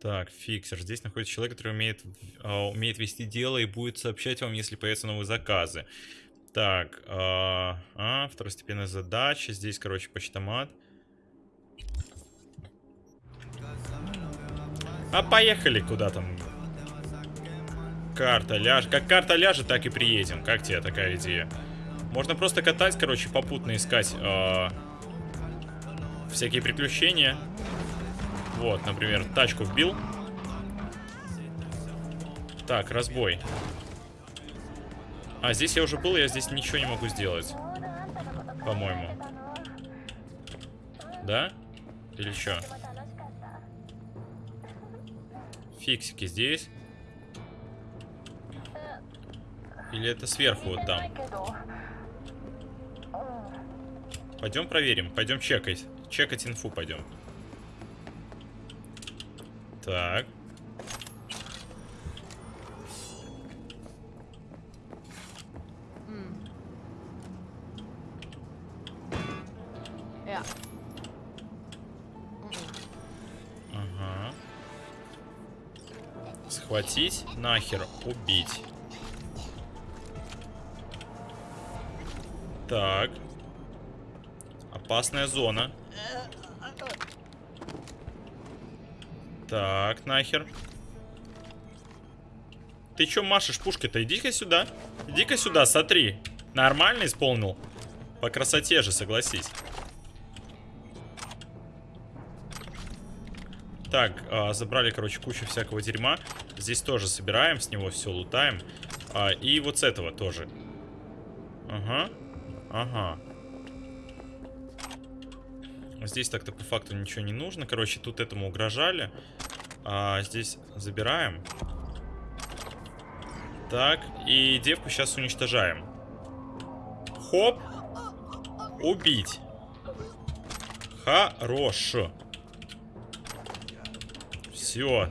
Так, фиксер. Здесь находится человек, который умеет, а, умеет вести дело и будет сообщать вам, если появятся новые заказы. Так, а, а, второстепенная задача. Здесь, короче, почтомат. А поехали куда там. Карта ляжет. Как карта ляжет, так и приедем. Как тебе такая идея? Можно просто катать, короче, попутно искать э, всякие приключения. Вот, например, тачку вбил. Так, разбой. А, здесь я уже был, я здесь ничего не могу сделать. По-моему. Да? Или что? Фиксики здесь. Или это сверху вот там? Пойдем проверим. Пойдем чекать. Чекать инфу пойдем. Так. Ja. Ага. Схватить, нахер, убить. Так. Опасная зона. Так, нахер. Ты чё машешь пушкой-то? Иди-ка сюда. Иди-ка сюда, смотри. Нормально исполнил? По красоте же, согласись. Так, а, забрали, короче, кучу всякого дерьма. Здесь тоже собираем, с него все лутаем. А, и вот с этого тоже. Ага. Ага. Здесь так-то по факту ничего не нужно. Короче, тут этому угрожали. А, здесь забираем. Так, и девку сейчас уничтожаем. Хоп. Убить. Хорош. Все.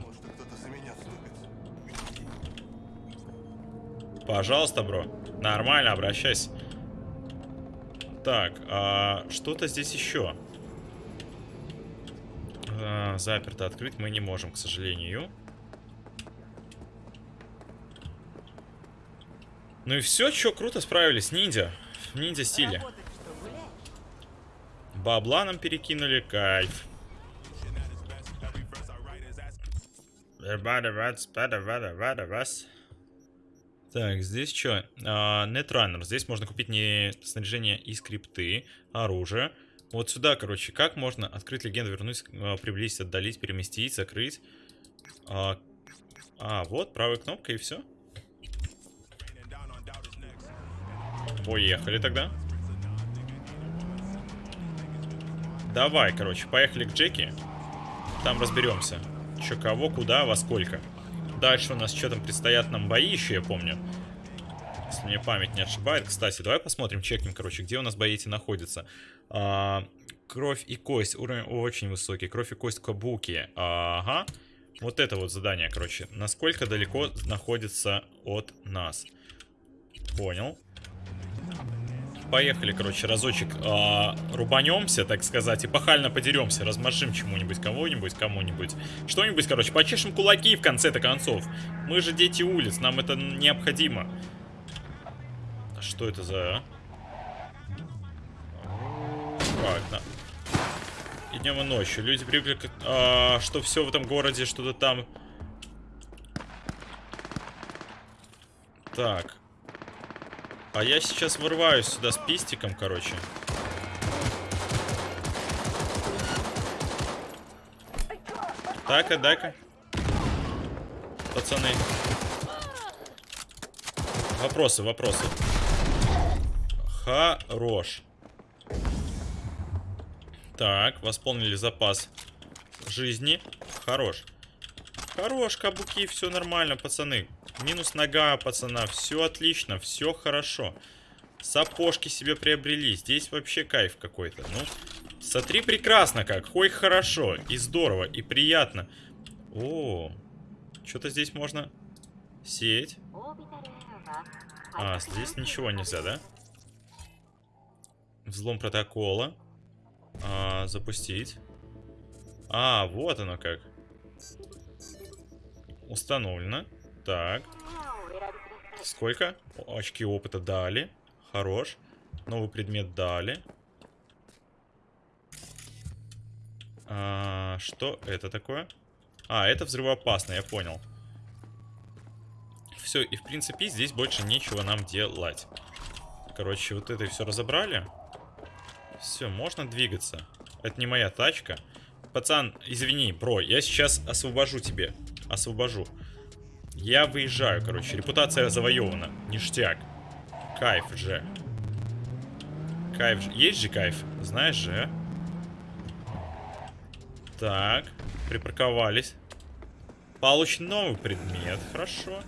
Пожалуйста, бро. Нормально, обращайся. Так, а что-то здесь еще. А, заперто открыть мы не можем, к сожалению. Ну и все, что круто справились. Ниндзя. В ниндзя стиле. Бабла нам перекинули, кайф. Так, здесь что? Нетруннер. Здесь можно купить не снаряжение и скрипты, оружие. Вот сюда, короче, как можно открыть легенду, вернуть, а, приблизить, отдалить, переместить, закрыть. А, а вот, правая кнопка и все. Поехали тогда. Давай, короче, поехали к Джеки. Там разберемся. Че, кого, куда, во сколько. Дальше у нас что там предстоят нам бои еще, я помню. Если мне память не ошибает. Кстати, давай посмотрим, чекнем, короче, где у нас бои эти находятся. А, кровь и кость. Уровень очень высокий. Кровь и кость Кабуки. Ага. Вот это вот задание, короче. Насколько далеко находится от нас. Понял. Поехали, короче, разочек э, рубанемся, так сказать, и пахально подеремся, размашим чему-нибудь, кого-нибудь, кому-нибудь. Что-нибудь, короче, почешем кулаки в конце-то концов. Мы же дети улиц, нам это необходимо. А Что это за... Так, да. И днем и ночью. Люди привыкли, к- а, что все в этом городе, что-то там... Так. А я сейчас вырываюсь сюда с пистиком, короче. Так-ка, дай-ка. Пацаны. Вопросы, вопросы. Хорош. Так, восполнили запас жизни. Хорош. Хорош, кабуки, все нормально, пацаны. Минус нога, пацана. Все отлично, все хорошо. Сапожки себе приобрели. Здесь вообще кайф какой-то. Ну, смотри, прекрасно как. Хой хорошо, и здорово, и приятно. О, что-то здесь можно сеять. А, здесь ничего нельзя, да? Взлом протокола. А, запустить. А, вот оно как. Установлено. Так. Сколько? Очки опыта дали. Хорош. Новый предмет дали. А, что это такое? А, это взрывоопасно, я понял. Все, и в принципе здесь больше нечего нам делать. Короче, вот это все разобрали. Все, можно двигаться. Это не моя тачка. Пацан, извини, бро, я сейчас освобожу тебе. Освобожу. Я выезжаю, короче. Репутация завоевана. Ништяк. Кайф же. Кайф же. Есть же кайф? Знаешь же, а? Так. Припарковались. Получен новый предмет. Хорошо.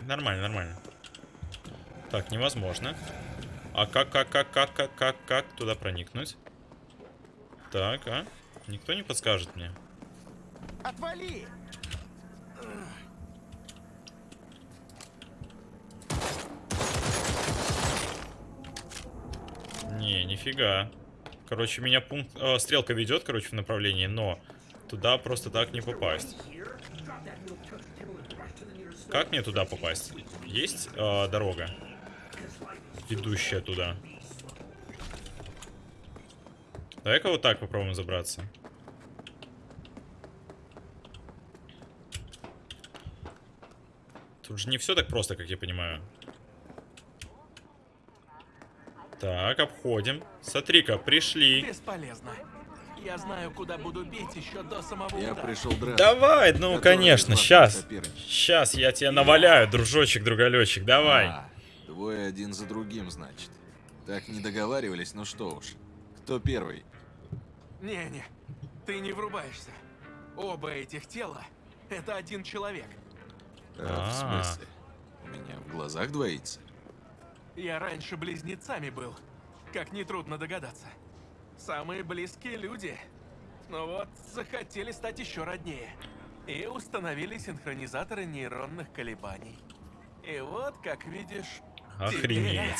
Нормально, нормально. Так, невозможно. А как, как, как, как, как, как, как туда проникнуть? Так, а? Никто не подскажет мне? Отвали! Не, нифига. Короче, меня пункт... э, стрелка ведет, короче, в направлении, но туда просто так не попасть. Как мне туда попасть? Есть э, дорога? Ведущая туда. Давай-ка вот так попробуем забраться. Тут же не все так просто, как я понимаю. Так, обходим. Смотри-ка, пришли. Бесполезно. Я знаю, куда буду бить еще до самого Я удара. пришел драться. Давай, ну конечно, сейчас. Сейчас я тебя наваляю, дружочек, другалечек, давай. А, двое один за другим, значит. Так не договаривались, ну что уж. Кто первый? Не-не, ты не врубаешься. Оба этих тела — это один человек. А, в А. смысле? У меня в глазах двоится. Я раньше близнецами был, как нетрудно догадаться. Самые близкие люди. Но вот захотели стать еще роднее. И установили синхронизаторы нейронных колебаний. И вот, как видишь... Охренеть.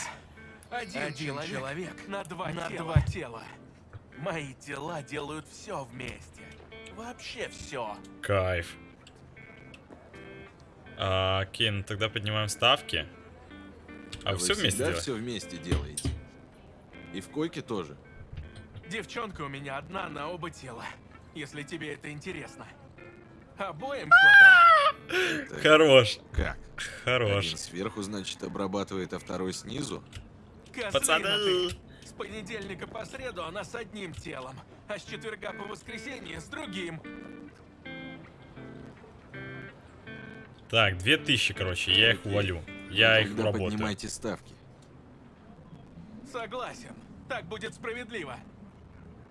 теперь Один, человек, на, два, на два тела. Мои тела делают все вместе. Вообще все. Кайф. А, окей, ну тогда поднимаем ставки. А, вы все вместе делать? все вместе делаете. И в койке тоже. Девчонка у меня одна на оба тела, если тебе это интересно. Обоим хватает. Хорош. Как? Хорош. Один сверху, значит, обрабатывает, а второй снизу? Пацаны. С понедельника по среду она с одним телом, а с четверга по воскресенье с другим. Так, 2000, короче, я их увалю. Я их Тогда уработаю. поднимайте ставки. Согласен. Так будет справедливо.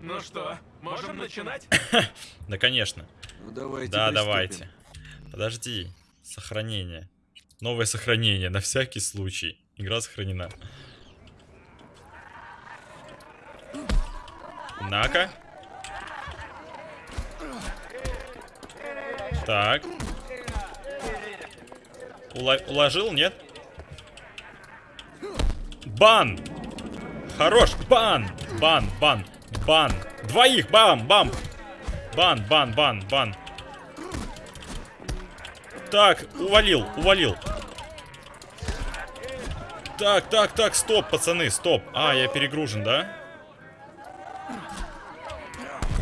Ну что, можем начинать? Да, конечно. Ну давайте Да, приступим. давайте. Подожди. Сохранение. Новое сохранение, на всякий случай. Игра сохранена. На-ка. Так. Ула- уложил, нет? Бан! Хорош! Бан! Бан, бан, бан! Двоих! Бам, бам! Бан, бан, бан, бан. Так, увалил, увалил. Так, так, так, стоп, пацаны, стоп. А, я перегружен, да?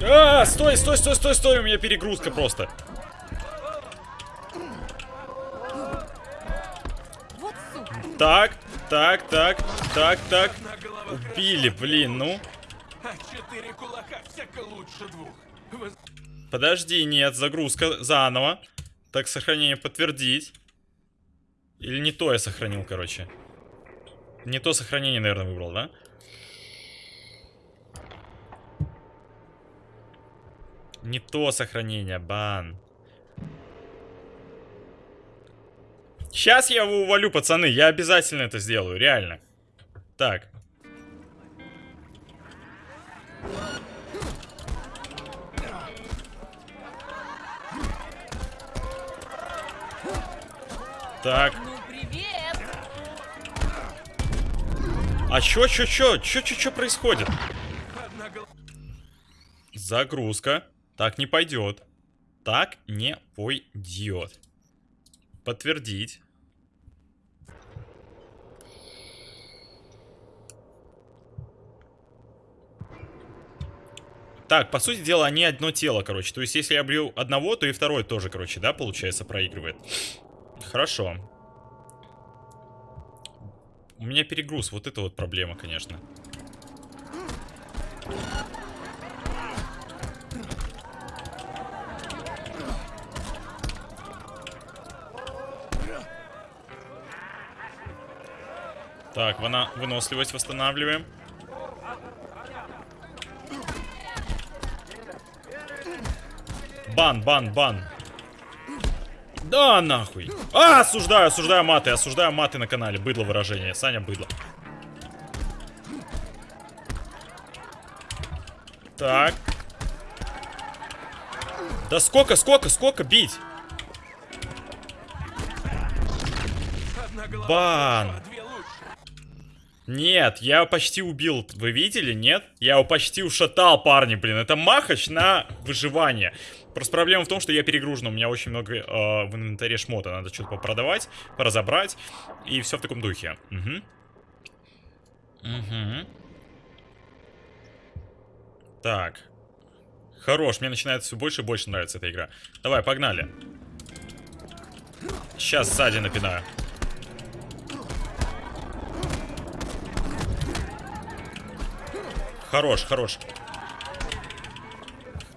А, стой, стой, стой, стой, стой, у меня перегрузка просто. Так, так, так, так, так. Убили, блин, ну. А четыре кулака всяко лучше двух. Подожди, нет, загрузка заново. Так, сохранение подтвердить. Или не то я сохранил, короче. Не то сохранение, наверное, выбрал, да? Не то сохранение, бан. Сейчас я его увалю, пацаны. Я обязательно это сделаю, реально. Так. Так. Ну, привет! А чё, чё, чё? Чё, чё, чё происходит? Загрузка. Так не пойдет. Так не пойдет. Подтвердить. Так, по сути дела, они одно тело, короче. То есть, если я бью одного, то и второй тоже, короче, да, получается, проигрывает. Хорошо. У меня перегруз, вот это вот проблема, конечно. Так, вона... выносливость восстанавливаем. Бан, бан, бан. Да нахуй. А, осуждаю, осуждаю маты, осуждаю маты на канале. Быдло выражение. Саня, быдло. Так. Да сколько, сколько, сколько бить? Бан. Нет, я его почти убил. Вы видели, нет? Я его почти ушатал, парни, блин. Это махач на выживание. Просто проблема в том, что я перегружен. У меня очень много э, в инвентаре шмота. Надо что-то попродавать, поразобрать. И все в таком духе. Угу. Угу. Так. Хорош, мне начинает все больше и больше нравиться эта игра. Давай, погнали. Сейчас сзади напинаю. Хорош, хорош.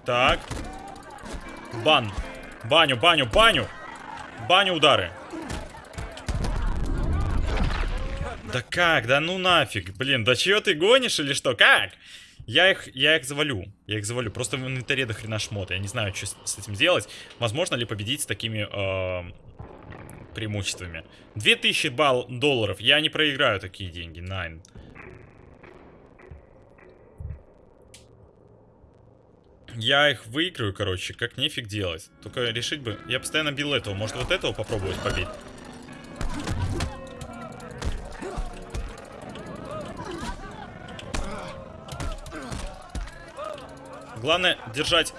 Так. Бан. Баню, баню, баню. Баню удары. Да как? Да ну нафиг. Блин, да чего ты гонишь или что? Как? Я их, я их завалю. Я их завалю. Просто в инвентаре до хрена шмота. Я не знаю, что с, с этим делать. Возможно ли победить с такими э, преимуществами. 2000 балл долларов. Я не проиграю такие деньги. Найн. Я их выиграю, короче, как нефиг делать. Только решить бы... Я постоянно бил этого. Может, вот этого попробовать побить? Главное держать...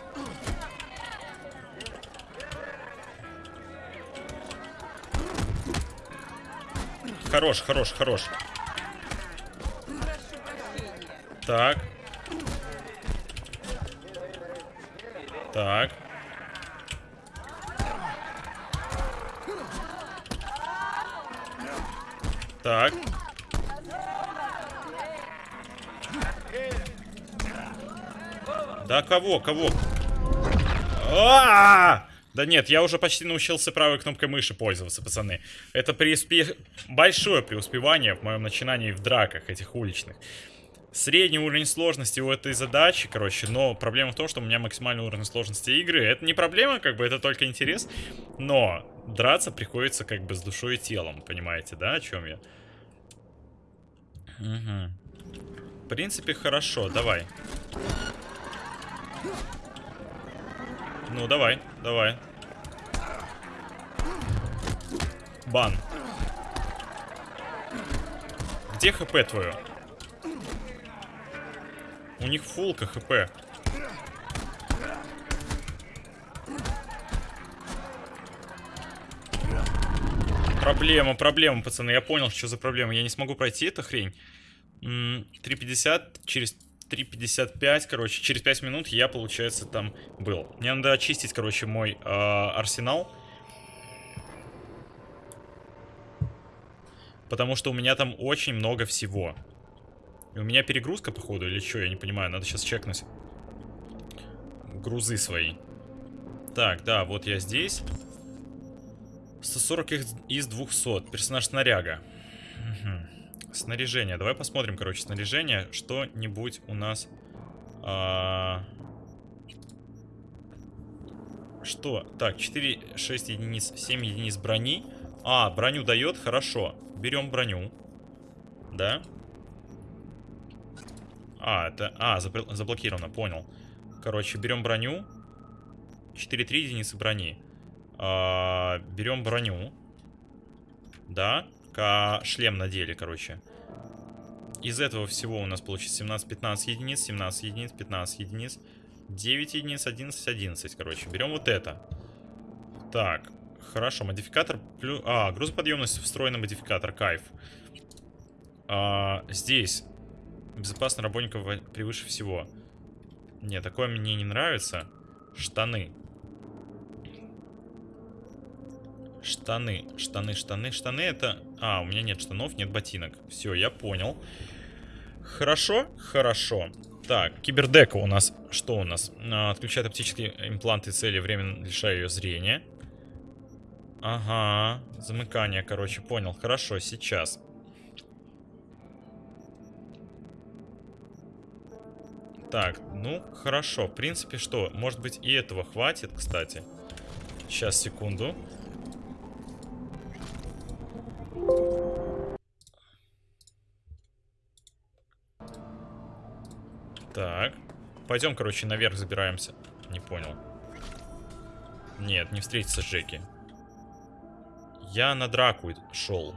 Хорош, хорош, хорош. Так. Так. Так. Да кого, кого? А -а -а! Да нет, я уже почти научился правой кнопкой мыши пользоваться, пацаны. Это преуспе... большое преуспевание в моем начинании в драках этих уличных. Средний уровень сложности у этой задачи, короче, но проблема в том, что у меня максимальный уровень сложности игры. Это не проблема, как бы, это только интерес, но драться приходится как бы с душой и телом, понимаете, да, о чем я? Угу. В принципе, хорошо, давай. Ну, давай, давай. Бан. Где хп твое? У них фулка хп. Проблема, проблема, пацаны. Я понял, что за проблема. Я не смогу пройти эту хрень. 3.50 через 3.55, короче, через 5 минут я, получается, там был. Мне надо очистить, короче, мой э, арсенал. Потому что у меня там очень много всего. У меня перегрузка, походу, или что, я не понимаю. Надо сейчас чекнуть. Грузы свои. Так, да, вот я здесь. 140 из 200. Персонаж снаряга. Угу. Снаряжение. Давай посмотрим, короче, снаряжение. Что-нибудь у нас... А... Что? Так, 4, 6 единиц, 7 единиц брони. А, броню дает, хорошо. Берем броню. Да? А, это... А, заблокировано, понял. Короче, берем броню. 4-3 единицы брони. А, берем броню. Да шлем надели, короче. Из этого всего у нас получится 17-15 единиц, 17 единиц, 15 единиц, 9 единиц, 11, 11, короче. Берем вот это. Так, хорошо, модификатор плюс... А, грузоподъемность встроенный модификатор, кайф. А, здесь безопасность работников превыше всего. Не, такое мне не нравится. Штаны. Штаны, штаны, штаны, штаны это... А, у меня нет штанов, нет ботинок. Все, я понял. Хорошо, хорошо. Так, кибердека у нас... Что у нас? А, отключает оптические импланты цели, временно лишая ее зрения. Ага, замыкание, короче, понял. Хорошо, сейчас. Так, ну, хорошо. В принципе, что? Может быть, и этого хватит, кстати. Сейчас, секунду. Так. Пойдем, короче, наверх забираемся. Не понял. Нет, не встретиться с Джеки. Я на драку шел.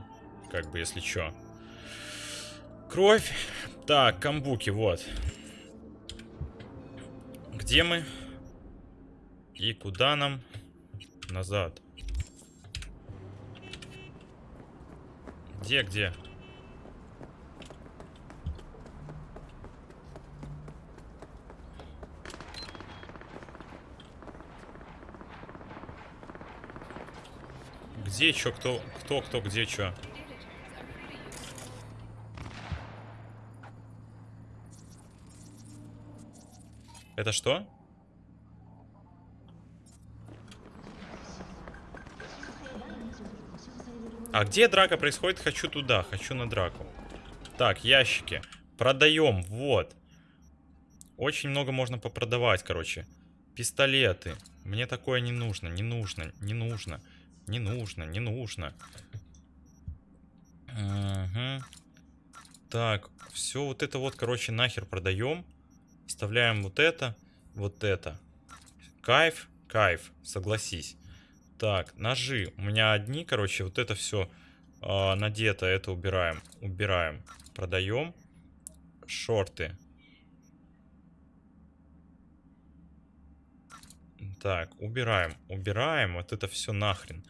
Как бы, если чё. Кровь. Так, камбуки, вот. Где мы? И куда нам? Назад. Где, где? Где, чё, кто, кто, кто, где, чё? Это что? А где драка происходит? Хочу туда, хочу на драку. Так, ящики. Продаем, вот. Очень много можно попродавать, короче. Пистолеты. Мне такое не нужно, не нужно, не нужно. Не нужно, не нужно. Угу. Так, все вот это вот, короче, нахер продаем. Вставляем вот это, вот это. Кайф, кайф, согласись. Так, ножи. У меня одни, короче, вот это все э, а, надето, это убираем. Убираем. Продаем. Шорты. Так, убираем. Убираем. Вот это все нахрен.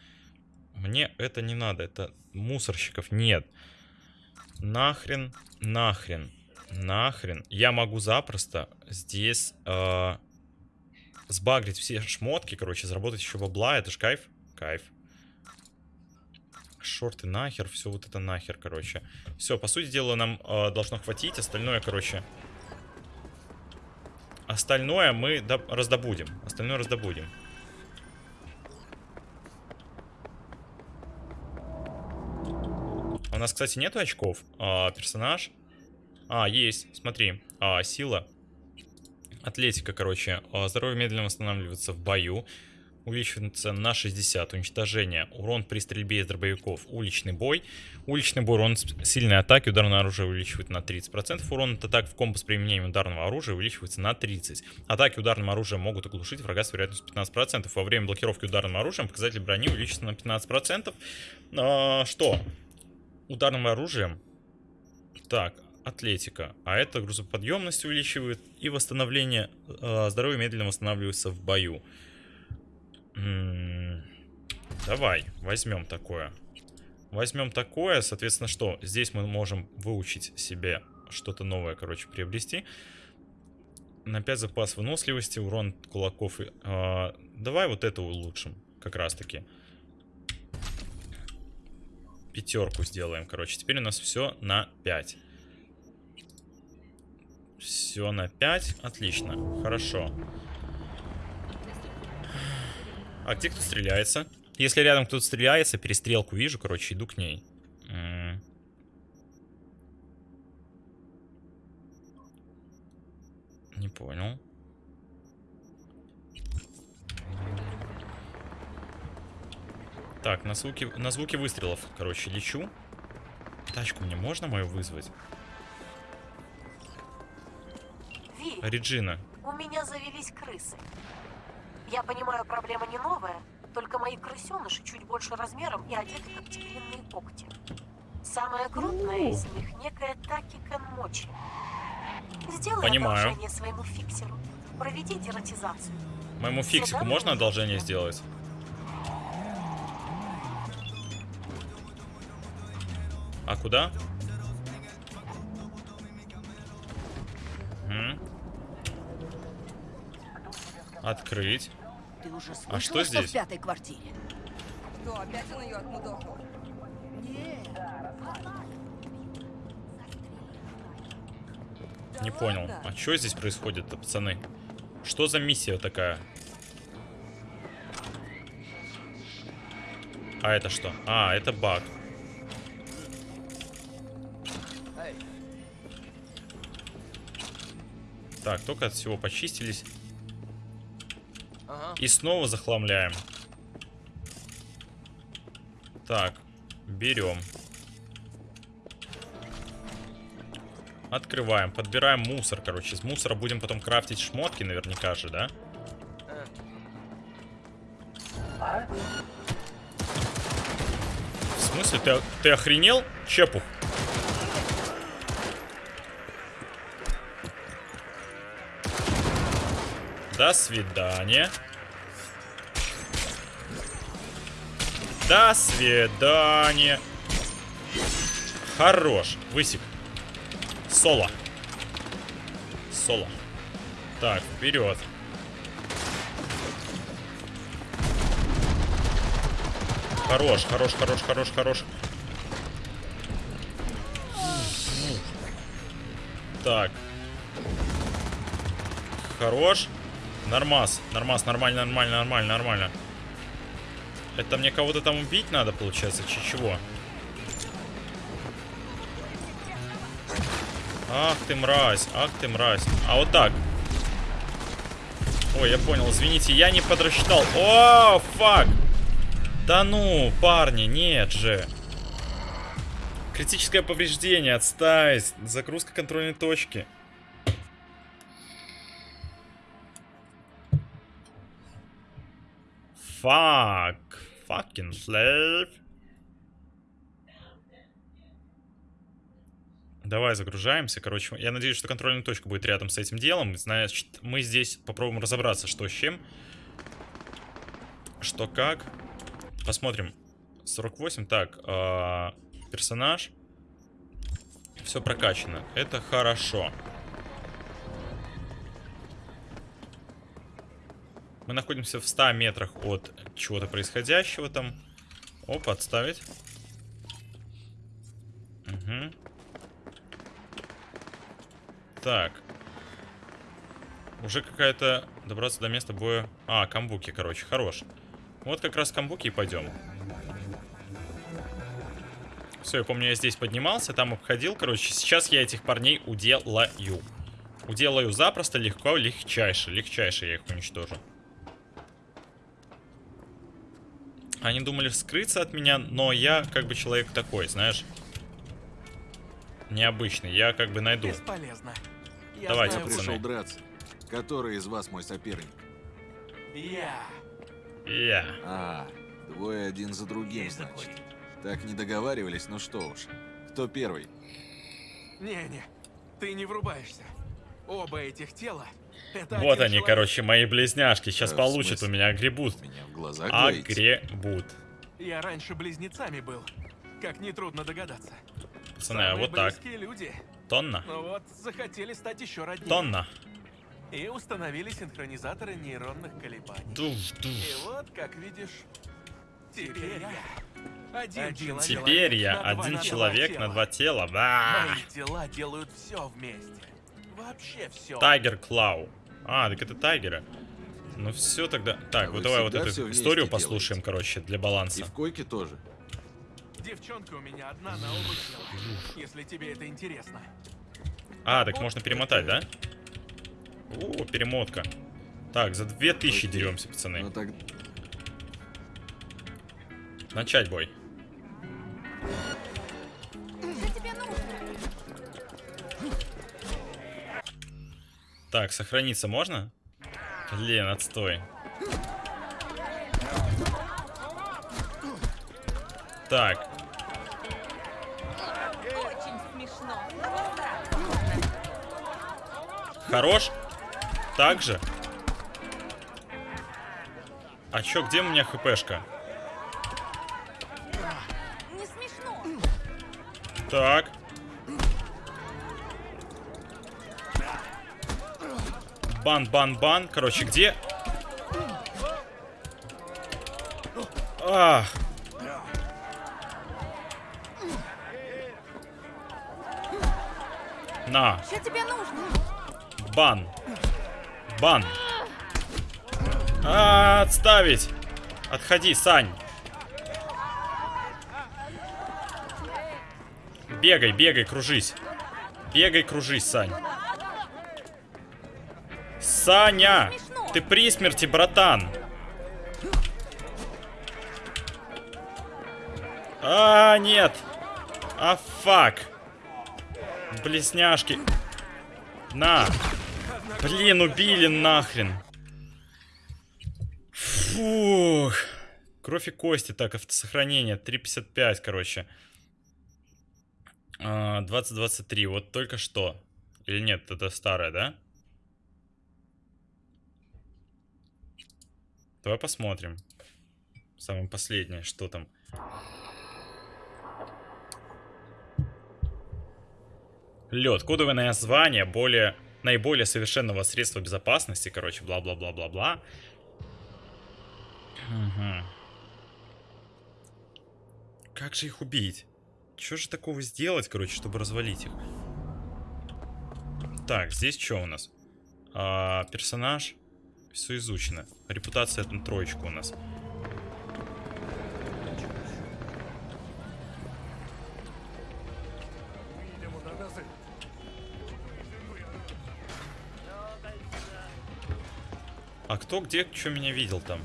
Мне это не надо. Это мусорщиков нет. Нахрен, нахрен, нахрен. Я могу запросто здесь э, сбагрить все шмотки, короче, заработать еще бабла. Это ж кайф. Кайф. Шорты нахер, все вот это нахер, короче. Все, по сути дела, нам э, должно хватить. Остальное, короче... Остальное мы раздобудем. Остальное раздобудем. У нас, кстати, нет очков. А, персонаж. А, есть. Смотри. А, сила. Атлетика, короче. А, здоровье медленно восстанавливается в бою. Увеличивается на 60. Уничтожение. Урон при стрельбе из дробовиков. Уличный бой. Уличный бой. Урон сильной атаки. Ударное оружие увеличивает на 30%. Урон от атак в комбо с применением ударного оружия увеличивается на 30%. Атаки ударным оружием могут оглушить врага с вероятностью 15%. Во время блокировки ударным оружием показатель брони увеличится на 15%. А, что? Ударным оружием. Так, атлетика. А это грузоподъемность увеличивает. И восстановление э, здоровья медленно восстанавливается в бою. М -м давай, возьмем такое. Возьмем такое, соответственно, что? Здесь мы можем выучить себе что-то новое, короче, приобрести. На 5 запас выносливости, урон кулаков. Э, давай вот это улучшим, как раз таки. Пятерку сделаем, короче. Теперь у нас все на 5. Все на 5. Отлично. Хорошо. А где кто стреляется? Если рядом кто-то стреляется, перестрелку вижу, короче, иду к ней. Не понял. Так, на звуки, на звуки выстрелов, короче, лечу. Тачку мне можно мою вызвать? Ви, Реджина. у меня завелись крысы. Я понимаю, проблема не новая, только мои крысеныши чуть больше размером и одеты как тигриные когти. Самая крупная из них некая Таки Канмочи. Сделай Понимаю. одолжение своему фиксеру. Проведи дератизацию. Моему фиксику можно одолжение сделать? А куда? Открыть. Ты уже слышала, а что здесь? в пятой квартире? Что, опять он ее отмудохал? Нет. Не понял. А что здесь происходит-то, пацаны? Что за миссия такая? А это что? А, это баг. Так, только от всего почистились. И снова захламляем. Так, берем. Открываем, подбираем мусор, короче. Из мусора будем потом крафтить шмотки, наверняка же, да? В смысле? Ты, ты охренел? Чепух. До свидания. До свидания. Хорош. Высек. Соло. Соло. Так, вперед. Хорош, хорош, хорош, хорош, хорош. Так. Хорош. Нормас. Нормас, нормально, нормально, нормально, нормально. Это мне кого-то там убить надо, получается, чи чего? Ах ты мразь, ах ты мразь. А вот так. Ой, я понял, извините, я не подрасчитал. О, фак! Да ну, парни, нет же. Критическое повреждение, отставить. Загрузка контрольной точки. Фак. Fucking slave. Давай загружаемся. Короче, я надеюсь, что контрольная точка будет рядом с этим делом. Значит, мы здесь попробуем разобраться, что с чем. Что как. Посмотрим. 48. Так, э, персонаж. Все прокачано. Это хорошо. Мы находимся в 100 метрах от чего-то происходящего там. Оп, отставить. Угу. Так. Уже какая-то... Добраться до места боя... А, камбуки, короче, хорош. Вот как раз камбуки и пойдем. Все, я помню, я здесь поднимался, там обходил, короче. Сейчас я этих парней уделаю. Уделаю запросто, легко, легчайше. Легчайше я их уничтожу. Они думали скрыться от меня, но я как бы человек такой, знаешь. Необычный, я как бы найду. Бесполезно. Я Давайте, знаю, пацаны. Пришел драться. Который из вас мой соперник? Я. Я. А, двое один за другим, значит. Так не договаривались, ну что уж. Кто первый? Не-не, ты не врубаешься. Оба этих тела — Вот один они, короче, мои близняшки. Сейчас Э, получат у меня двоитесь? Огребут. Я раньше близнецами был. Как нетрудно догадаться. Пацаны, а вот так. люди. Тонна. Но вот захотели стать еще роднее. Тонна. И установили синхронизаторы нейронных колебаний. Душ, душ. И вот, как видишь, теперь я один человек Теперь я на два- один на два человек тела. на два тела. Да. Мои тела делают все вместе. Вообще все. Тайгер Клау. А, так это тайгеры. Ну все тогда. Так, А вот давай вот эту историю делаете? послушаем, короче, для баланса. И в койке тоже. Девчонка у меня одна на оба тела, если тебе это интересно. А, так можно перемотать, да? О, перемотка. Так, за 2000 деремся, пацаны. Ну так... Начать бой. Так, сохраниться можно? Блин, отстой. Так, Очень смешно. хорош? Так же? А чё, где у меня хпшка? Не смешно. Так. Бан, бан, бан. Короче, где? Ах. На, Что тебе нужно? бан. Бан. А, отставить. Отходи, Сань. Бегай, бегай, кружись. Бегай, кружись, Сань. Саня! Ты при смерти, братан. А, нет. А, фак. Блесняшки. На. Блин, убили нахрен. Фух. Кровь и кости. Так, автосохранение. 3.55, короче. А, 2023. Вот только что. Или нет, это старое, да? Давай посмотрим. Самое последнее, что там. Лед. Кодовое название более, наиболее совершенного средства безопасности. Короче, бла-бла-бла-бла-бла. Угу. Как же их убить? Что же такого сделать, короче, чтобы развалить их? Так, здесь что у нас? А, персонаж. Все изучено. Репутация это троечка у нас. А кто где, что меня видел там?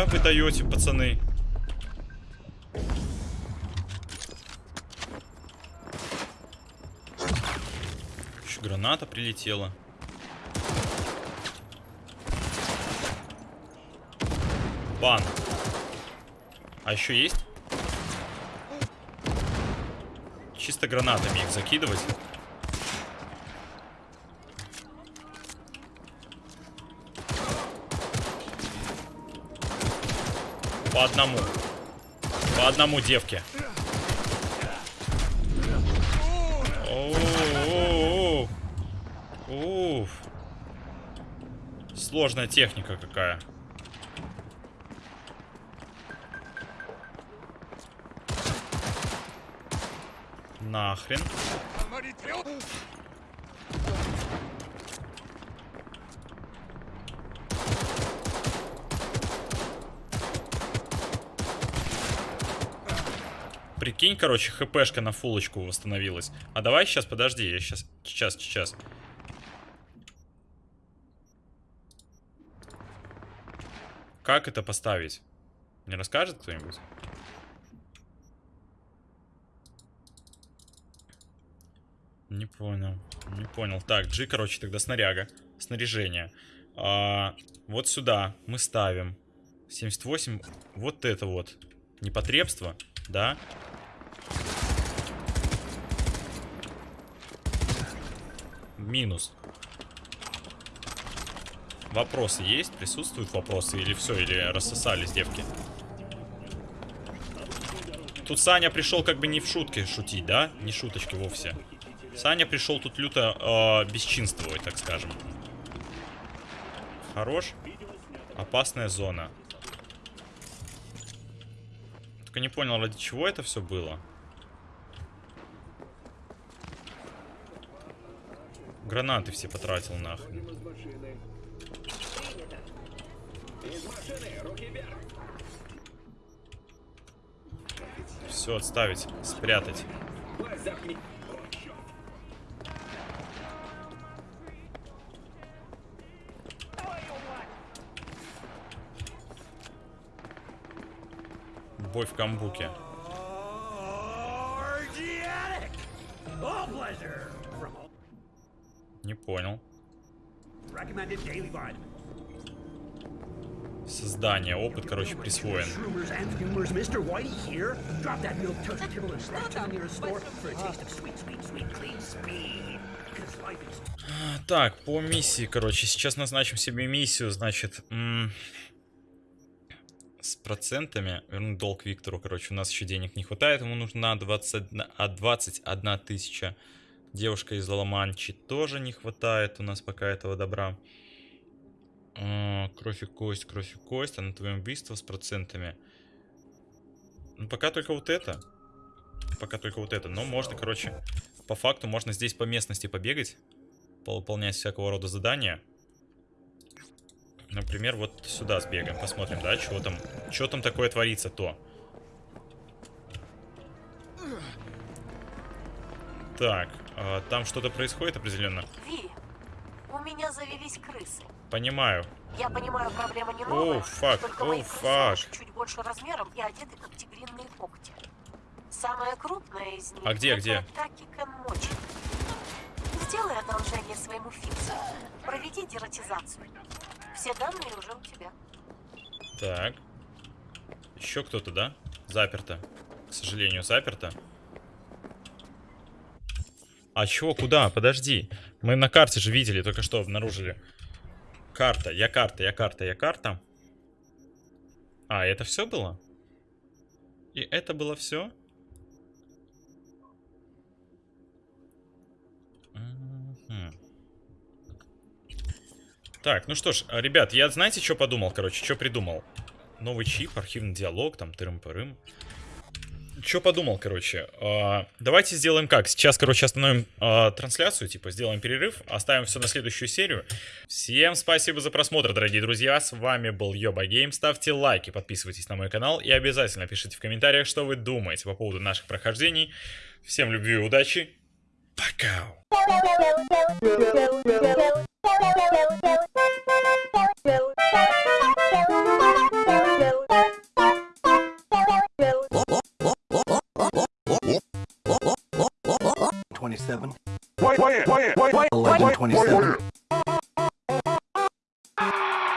Нихуя вы даете, пацаны. Еще граната прилетела. Бан. А еще есть? Чисто гранатами их закидывать. По одному. По одному девке. Уф. Сложная техника какая. Нахрен. Прикинь, короче, хпшка на фулочку восстановилась. А давай сейчас, подожди, я сейчас, сейчас, сейчас. Как это поставить? Не расскажет кто-нибудь? Не понял, не понял. Так, G, короче, тогда снаряга. Снаряжение. А, вот сюда мы ставим 78. Вот это вот. Непотребство, да? Минус. Вопросы есть? Присутствуют вопросы? Или все? Или рассосались девки? Тут Саня пришел как бы не в шутке шутить, да? Не шуточки вовсе. Саня пришел тут люто э, бесчинствовать, так скажем. Хорош. Опасная зона. Только не понял, ради чего это все было. Гранаты все потратил нахрен. Все, отставить, спрятать. Бой в камбуке. From Не понял. Создание. Опыт, короче, присвоен. Так, по миссии, короче, сейчас назначим себе миссию, значит, с процентами. Вернуть долг Виктору, короче, у нас еще денег не хватает, ему нужна 21, а 21 тысяча. Девушка из Ламанчи тоже не хватает у нас пока этого добра. А, Кровь и кость, кровь и кость, а на твоем убийство с процентами. Ну, пока только вот это. Пока только вот это. Но можно, короче, по факту можно здесь по местности побегать. Выполнять всякого рода задания. Например, вот сюда сбегаем, посмотрим, да, что там, что там такое творится то. Так, а, там что-то происходит определенно. Ви, у меня завелись крысы. Понимаю. Я понимаю, проблема не новая, Оу, фак, оу, фак. чуть больше размером и одеты как тигриные когти. Самая крупная из них А где, это где? Таки Мочи. Сделай одолжение своему фиксу. Проведи дератизацию. Все данные уже у тебя. Так. Еще кто-то, да? Заперто. К сожалению, заперто. А чего, куда? Подожди. Мы на карте же видели, только что обнаружили. Карта, я карта, я карта, я карта. А, это все было? И это было все? Так, ну что ж, ребят, я знаете, что подумал, короче, что придумал? Новый чип, архивный диалог, там, тырым-пырым. Что подумал, короче? А, давайте сделаем как? Сейчас, короче, остановим а, трансляцию, типа, сделаем перерыв, оставим все на следующую серию. Всем спасибо за просмотр, дорогие друзья. С вами был Йоба Гейм. Ставьте лайки, подписывайтесь на мой канал и обязательно пишите в комментариях, что вы думаете по поводу наших прохождений. Всем любви и удачи. Пока! 1127. 1127.